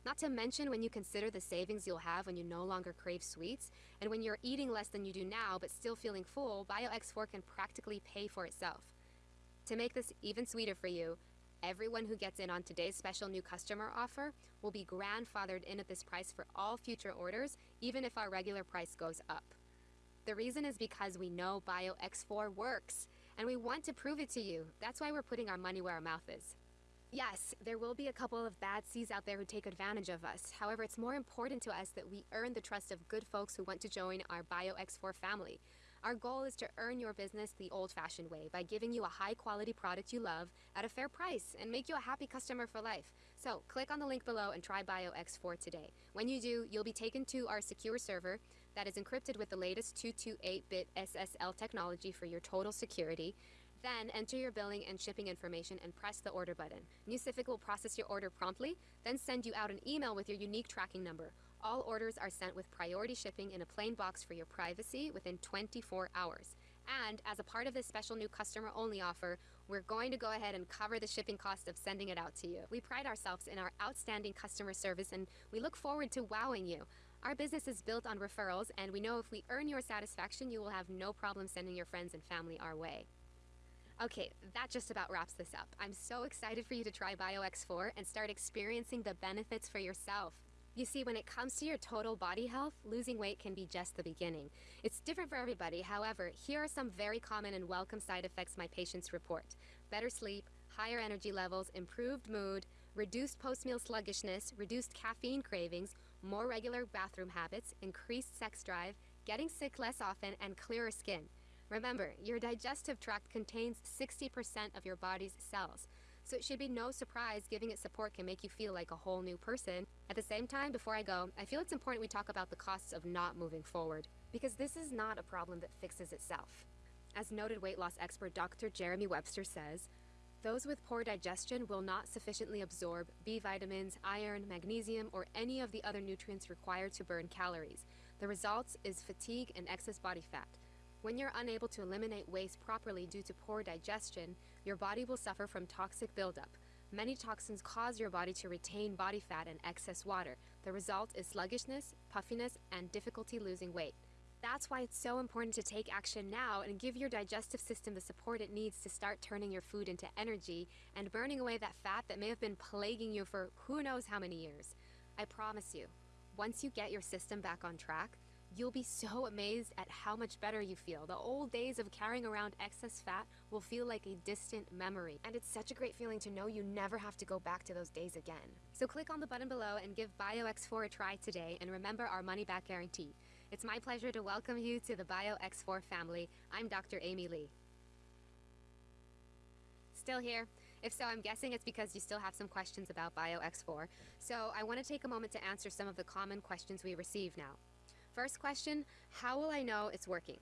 Not to mention when you consider the savings you'll have when you no longer crave sweets, and when you're eating less than you do now but still feeling full, BioX4 can practically pay for itself. To make this even sweeter for you, Everyone who gets in on today's special new customer offer will be grandfathered in at this price for all future orders, even if our regular price goes up. The reason is because we know BioX4 works. and we want to prove it to you. That's why we're putting our money where our mouth is. Yes, there will be a couple of bad seeds out there who take advantage of us. However, it's more important to us that we earn the trust of good folks who want to join our BioX4 family. Our goal is to earn your business the old fashioned way by giving you a high quality product you love at a fair price and make you a happy customer for life. So, click on the link below and try BioX4 today. When you do, you'll be taken to our secure server that is encrypted with the latest 228 bit SSL technology for your total security. Then enter your billing and shipping information and press the order button. Nucific will process your order promptly, then send you out an email with your unique tracking number. All orders are sent with priority shipping in a plain box for your privacy within 24 hours. And as a part of this special new customer only offer, we're going to go ahead and cover the shipping cost of sending it out to you. We pride ourselves in our outstanding customer service and we look forward to wowing you. Our business is built on referrals, and we know if we earn your satisfaction, you will have no problem sending your friends and family our way. Okay, that just about wraps this up. I'm so excited for you to try BioX4 and start experiencing the benefits for yourself. You see, when it comes to your total body health, losing weight can be just the beginning. It's different for everybody, however, here are some very common and welcome side effects my patients report better sleep, higher energy levels, improved mood, reduced post meal sluggishness, reduced caffeine cravings, more regular bathroom habits, increased sex drive, getting sick less often, and clearer skin. Remember, your digestive tract contains 60% of your body's cells, so it should be no surprise giving it support can make you feel like a whole new person. At the same time, before I go, I feel it's important we talk about the costs of not moving forward, because this is not a problem that fixes itself. As noted weight loss expert Dr. Jeremy Webster says, those with poor digestion will not sufficiently absorb B vitamins, iron, magnesium, or any of the other nutrients required to burn calories. The result is fatigue and excess body fat. When you're unable to eliminate waste properly due to poor digestion, your body will suffer from toxic buildup. Many toxins cause your body to retain body fat and excess water. The result is sluggishness, puffiness, and difficulty losing weight. That's why it's so important to take action now and give your digestive system the support it needs to start turning your food into energy and burning away that fat that may have been plaguing you for who knows how many years. I promise you, once you get your system back on track, You'll be so amazed at how much better you feel. The old days of carrying around excess fat will feel like a distant memory. And it's such a great feeling to know you never have to go back to those days again. So click on the button below and give BioX4 a try today and remember our money back guarantee. It's my pleasure to welcome you to the BioX4 family. I'm Dr. Amy Lee. Still here? If so, I'm guessing it's because you still have some questions about BioX4. So I want to take a moment to answer some of the common questions we receive now. First question How will I know it's working?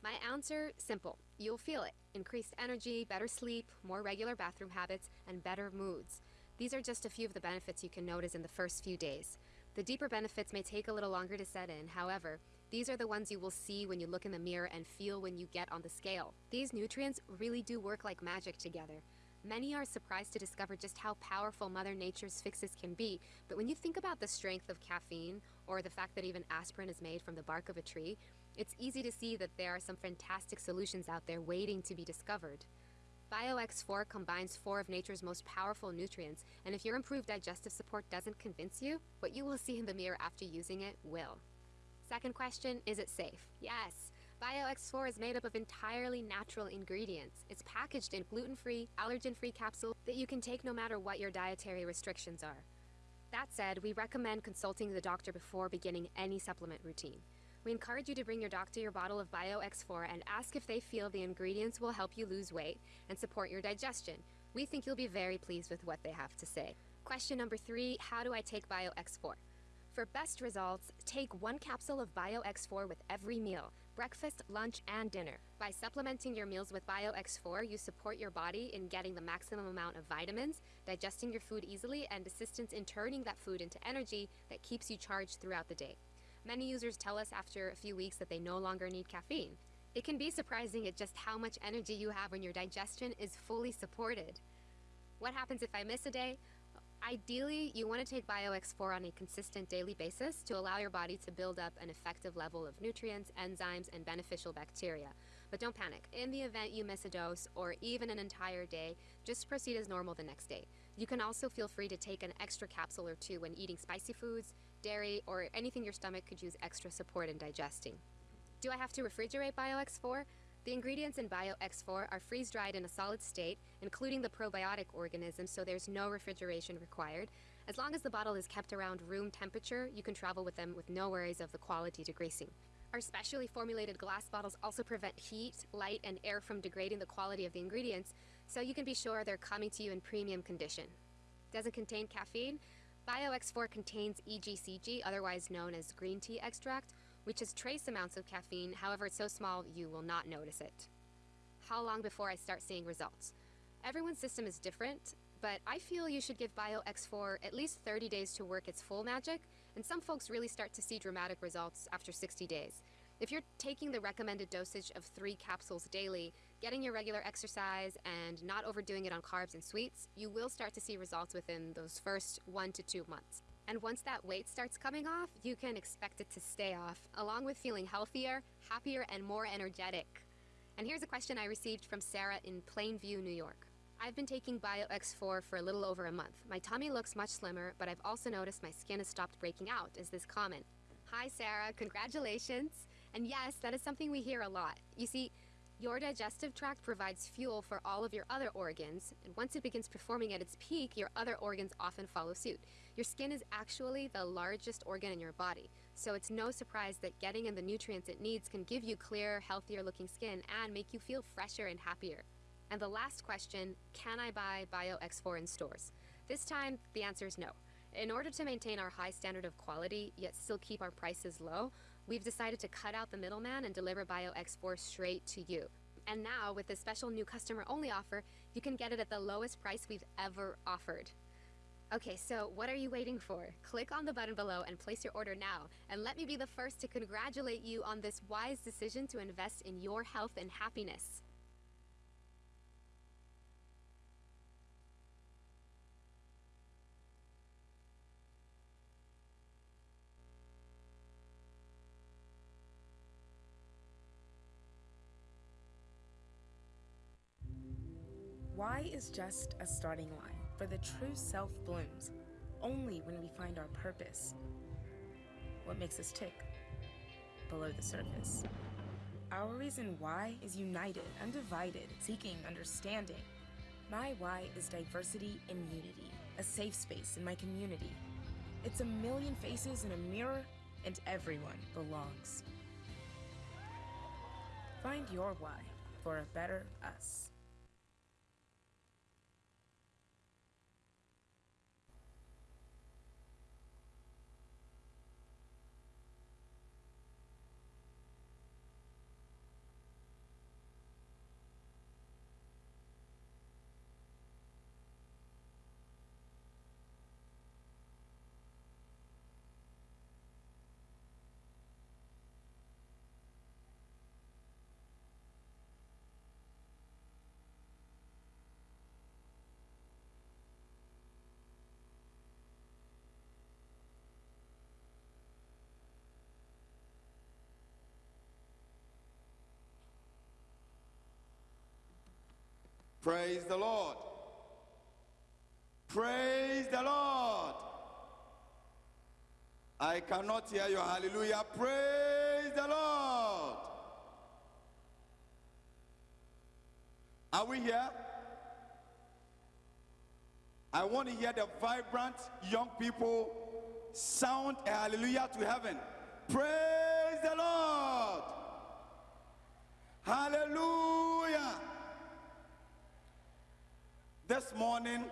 My answer simple. You'll feel it. Increased energy, better sleep, more regular bathroom habits, and better moods. These are just a few of the benefits you can notice in the first few days. The deeper benefits may take a little longer to set in, however, these are the ones you will see when you look in the mirror and feel when you get on the scale. These nutrients really do work like magic together. Many are surprised to discover just how powerful Mother Nature's fixes can be, but when you think about the strength of caffeine, or the fact that even aspirin is made from the bark of a tree, it's easy to see that there are some fantastic solutions out there waiting to be discovered. BioX4 combines four of nature's most powerful nutrients, and if your improved digestive support doesn't convince you, what you will see in the mirror after using it will. Second question, is it safe? Yes. BioX4 is made up of entirely natural ingredients. It's packaged in gluten-free, allergen-free capsules that you can take no matter what your dietary restrictions are. That said, we recommend consulting the doctor before beginning any supplement routine. We encourage you to bring your doctor your bottle of BioX4 and ask if they feel the ingredients will help you lose weight and support your digestion. We think you'll be very pleased with what they have to say. Question number three, how do I take BioX4? For best results, take one capsule of BioX4 with every meal, breakfast, lunch, and dinner. By supplementing your meals with BioX4, you support your body in getting the maximum amount of vitamins, digesting your food easily, and assistance in turning that food into energy that keeps you charged throughout the day. Many users tell us after a few weeks that they no longer need caffeine. It can be surprising at just how much energy you have when your digestion is fully supported. What happens if I miss a day? Ideally, you want to take BioX4 on a consistent daily basis to allow your body to build up an effective level of nutrients, enzymes, and beneficial bacteria. But don't panic. In the event you miss a dose or even an entire day, just proceed as normal the next day. You can also feel free to take an extra capsule or two when eating spicy foods, dairy, or anything your stomach could use extra support in digesting. Do I have to refrigerate BioX4? The ingredients in BioX4 are freeze dried in a solid state, including the probiotic organisms, so there's no refrigeration required. As long as the bottle is kept around room temperature, you can travel with them with no worries of the quality degrading. Our specially formulated glass bottles also prevent heat, light, and air from degrading the quality of the ingredients, so you can be sure they're coming to you in premium condition. Doesn't contain caffeine? BioX4 contains EGCG, otherwise known as green tea extract, which has trace amounts of caffeine, however, it's so small you will not notice it. How long before I start seeing results? Everyone's system is different, but I feel you should give BioX4 at least 30 days to work its full magic, and some folks really start to see dramatic results after 60 days. If you're taking the recommended dosage of three capsules daily, getting your regular exercise, and not overdoing it on carbs and sweets, you will start to see results within those first one to two months. And once that weight starts coming off, you can expect it to stay off, along with feeling healthier, happier, and more energetic. And here's a question I received from Sarah in Plainview, New York. I've been taking BioX4 for a little over a month. My tummy looks much slimmer, but I've also noticed my skin has stopped breaking out. Is this common? Hi, Sarah. Congratulations. And yes, that is something we hear a lot. You see, your digestive tract provides fuel for all of your other organs, and once it begins performing at its peak, your other organs often follow suit. Your skin is actually the largest organ in your body, so it's no surprise that getting in the nutrients it needs can give you clearer, healthier looking skin and make you feel fresher and happier. And the last question, can I buy BioX4 in stores? This time, the answer is no. In order to maintain our high standard of quality, yet still keep our prices low, we've decided to cut out the middleman and deliver BioX4 straight to you. And now, with this special new customer only offer, you can get it at the lowest price we've ever offered. Okay, so what are you waiting for? Click on the button below and place your order now. And let me be the first to congratulate you on this wise decision to invest in your health and happiness.
Just a starting line, for the true self blooms only when we find our purpose. What makes us tick? Below the surface. Our reason why is united, undivided, seeking understanding. My why is diversity in unity, a safe space in my community. It's a million faces in a mirror, and everyone belongs. Find your why for a better us.
Praise the Lord. Praise the Lord. I cannot hear your hallelujah. Praise the Lord. Are we here? I want to hear the vibrant young people sound a hallelujah to heaven. Praise the Lord. Hallelujah. This morning,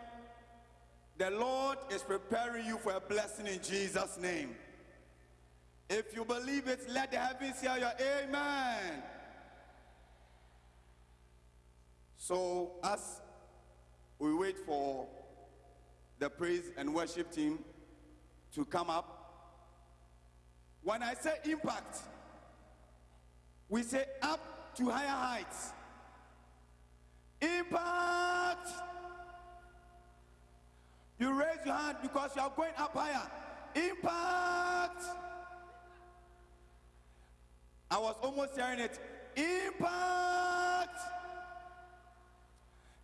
the Lord is preparing you for a blessing in Jesus' name. If you believe it, let the heavens hear your amen. So, as we wait for the praise and worship team to come up, when I say impact, we say up to higher heights. Impact! You your hand because you are going up higher. Impact! I was almost hearing it. Impact!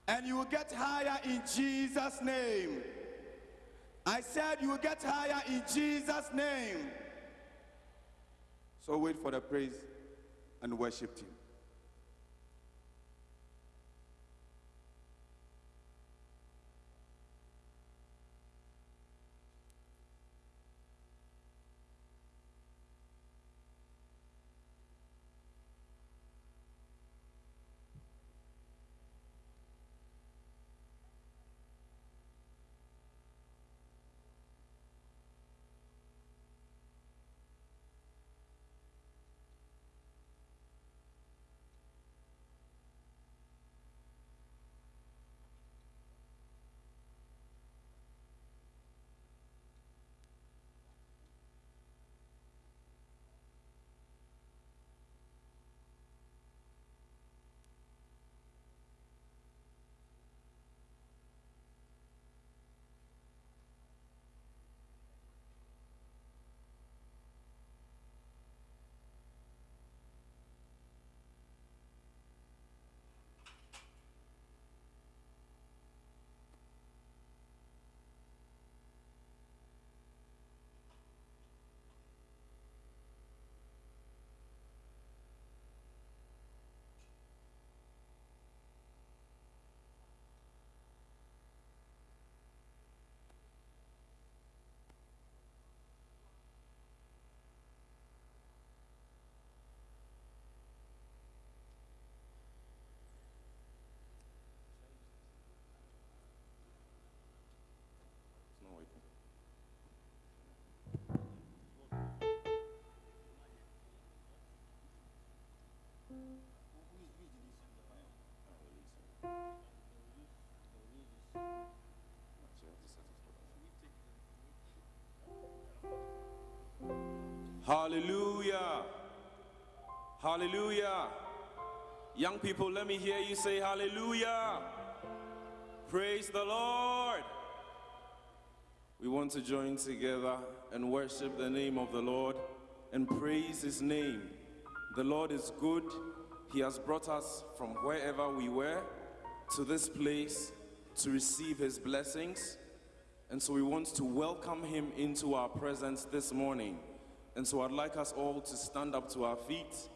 And you will get higher in Jesus' name. I said you will get higher in Jesus' name. So wait for the praise and worship team.
Hallelujah. Young people, let me hear you say hallelujah. Praise the Lord. We want to join together and worship the name of the Lord and praise his name. The Lord is good. He has brought us from wherever we were to this place to receive his blessings. And so we want to welcome him into our presence this morning. And so I'd like us all to stand up to our feet,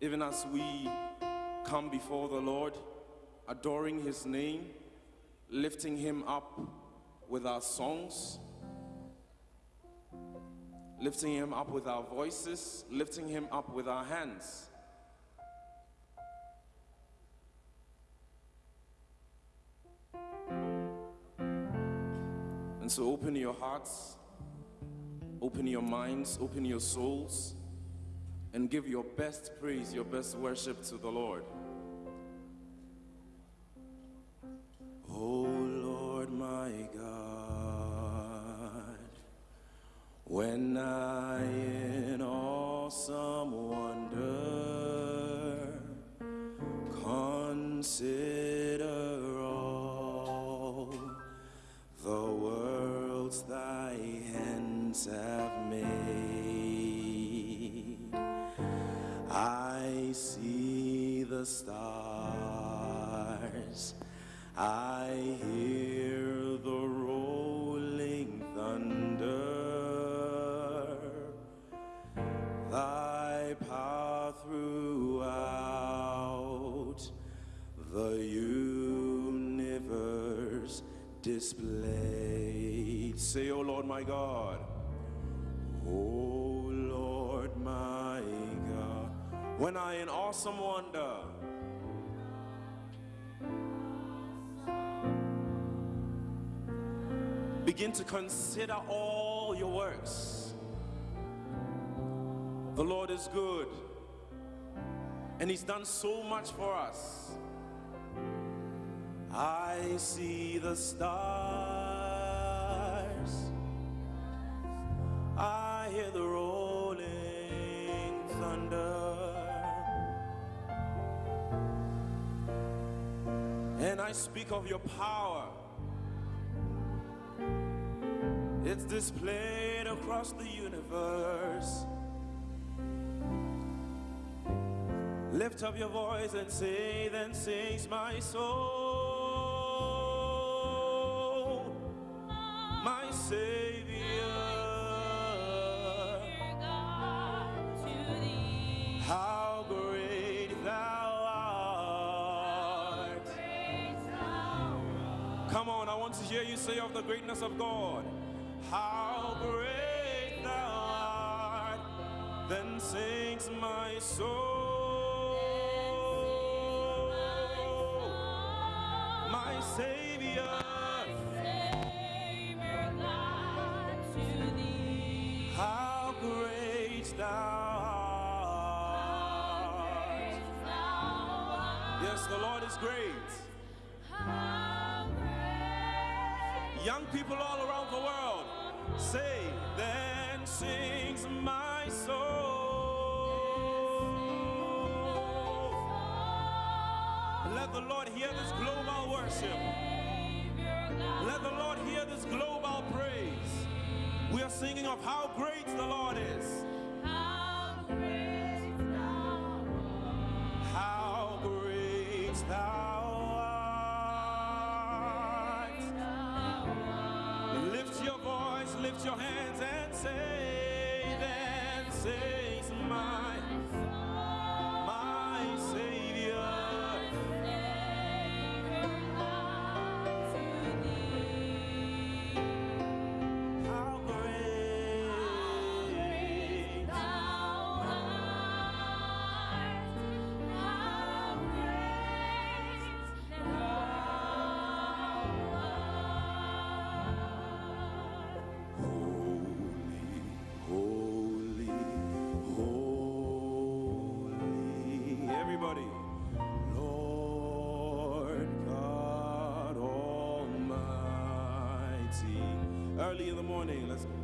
even as we come before the Lord, adoring his name, lifting him up with our songs, lifting him up with our voices, lifting him up with our hands. And so open your hearts, open your minds, open your souls, and give your best praise, your best worship to the Lord. Oh Lord my God, when I in awesome wonder consider all the worlds thy hands have the stars. I hear the rolling thunder, thy power throughout the universe displayed. Say, O Lord my God, O Lord my God, when I in awesome wonder begin to consider all your works. The Lord is good, and He's done so much for us. I see the stars, I hear the rolling thunder, and I speak of your power. It's displayed across the universe. Lift up your voice and say, then sings my soul, my Savior. How great thou art. Come on, I want to hear you say of the greatness of God. How great thou art, then sings my soul, my Savior. Thou to thee How great thou art. Yes, the Lord is great how great. Young people all around the world say, then sings my soul. Let the Lord hear this global worship. Let the Lord hear this global praise. We are singing of how great the Lord is. Your hands and say, then says morning, let's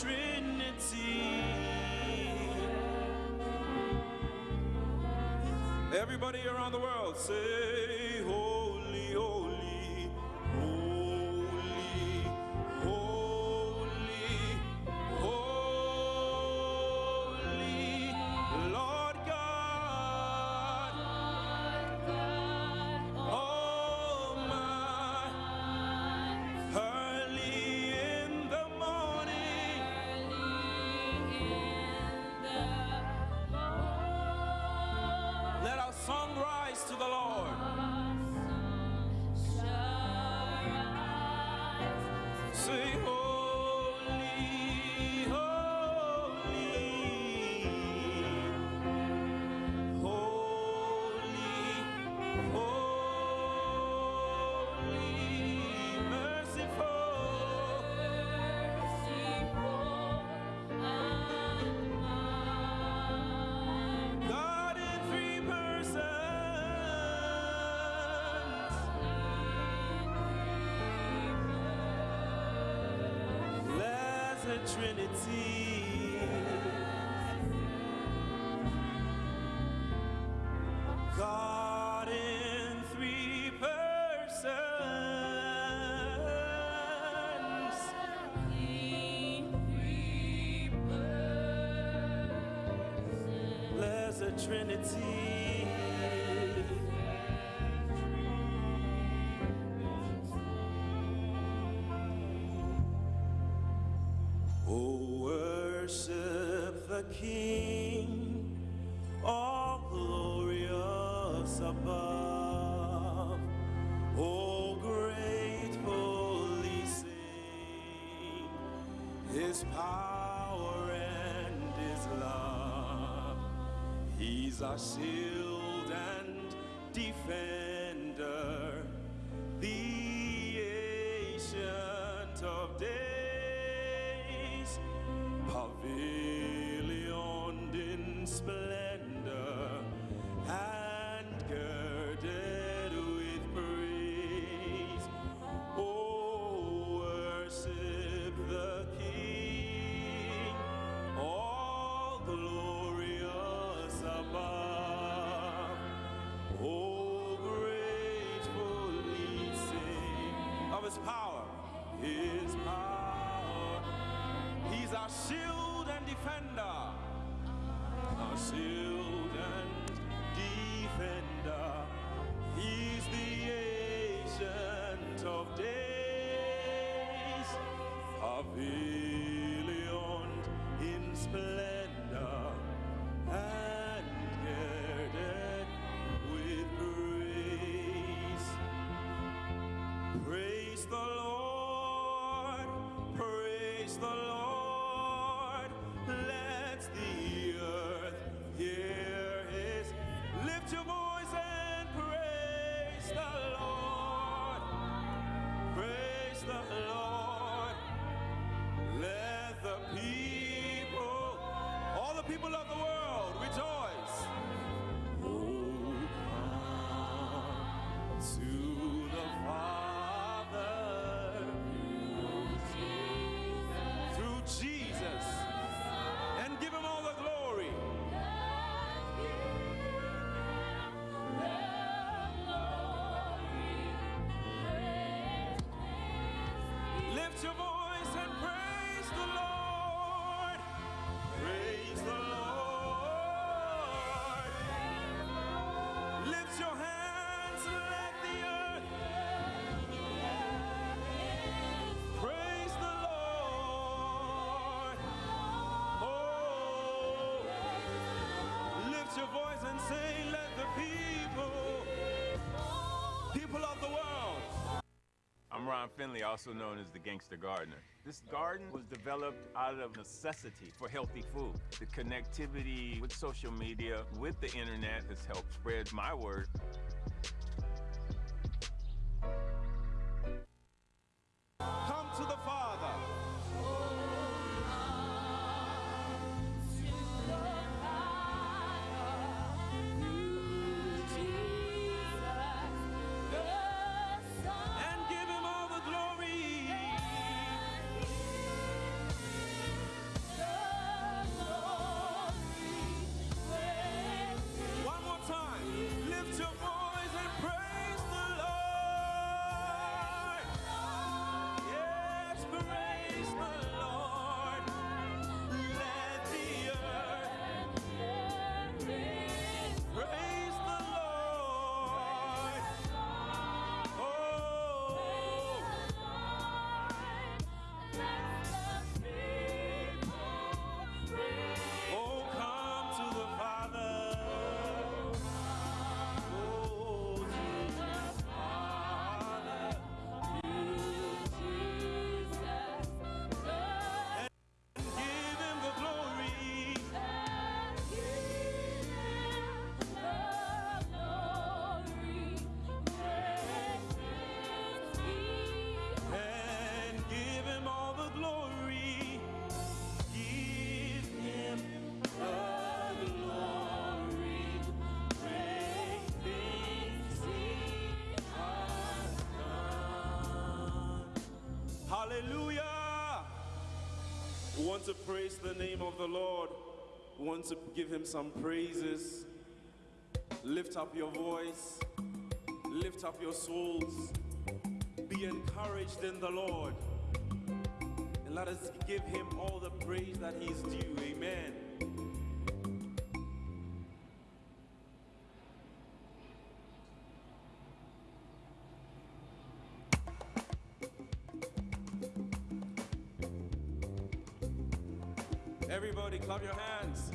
Trinity. Everybody around the world say, Holy, Trinity. God in three persons. In three persons. Blessed Trinity. King, all glorious above. Oh, gratefully sing His power and His love. He's our shield His power, His power. He's our shield and defender, our shield and defender. He's the ancient of days, pavilioned in splendor Finley, also known as the Gangster Gardener. This garden was developed out of necessity for healthy food. The connectivity with social media, with the internet, has helped spread my word.
Hallelujah. We want to praise the name of the Lord. We want to give him some praises. Lift up your voice. Lift up your souls. Be encouraged in the Lord. And let us give him all the praise that he's due. Amen. Everybody, clap your hands.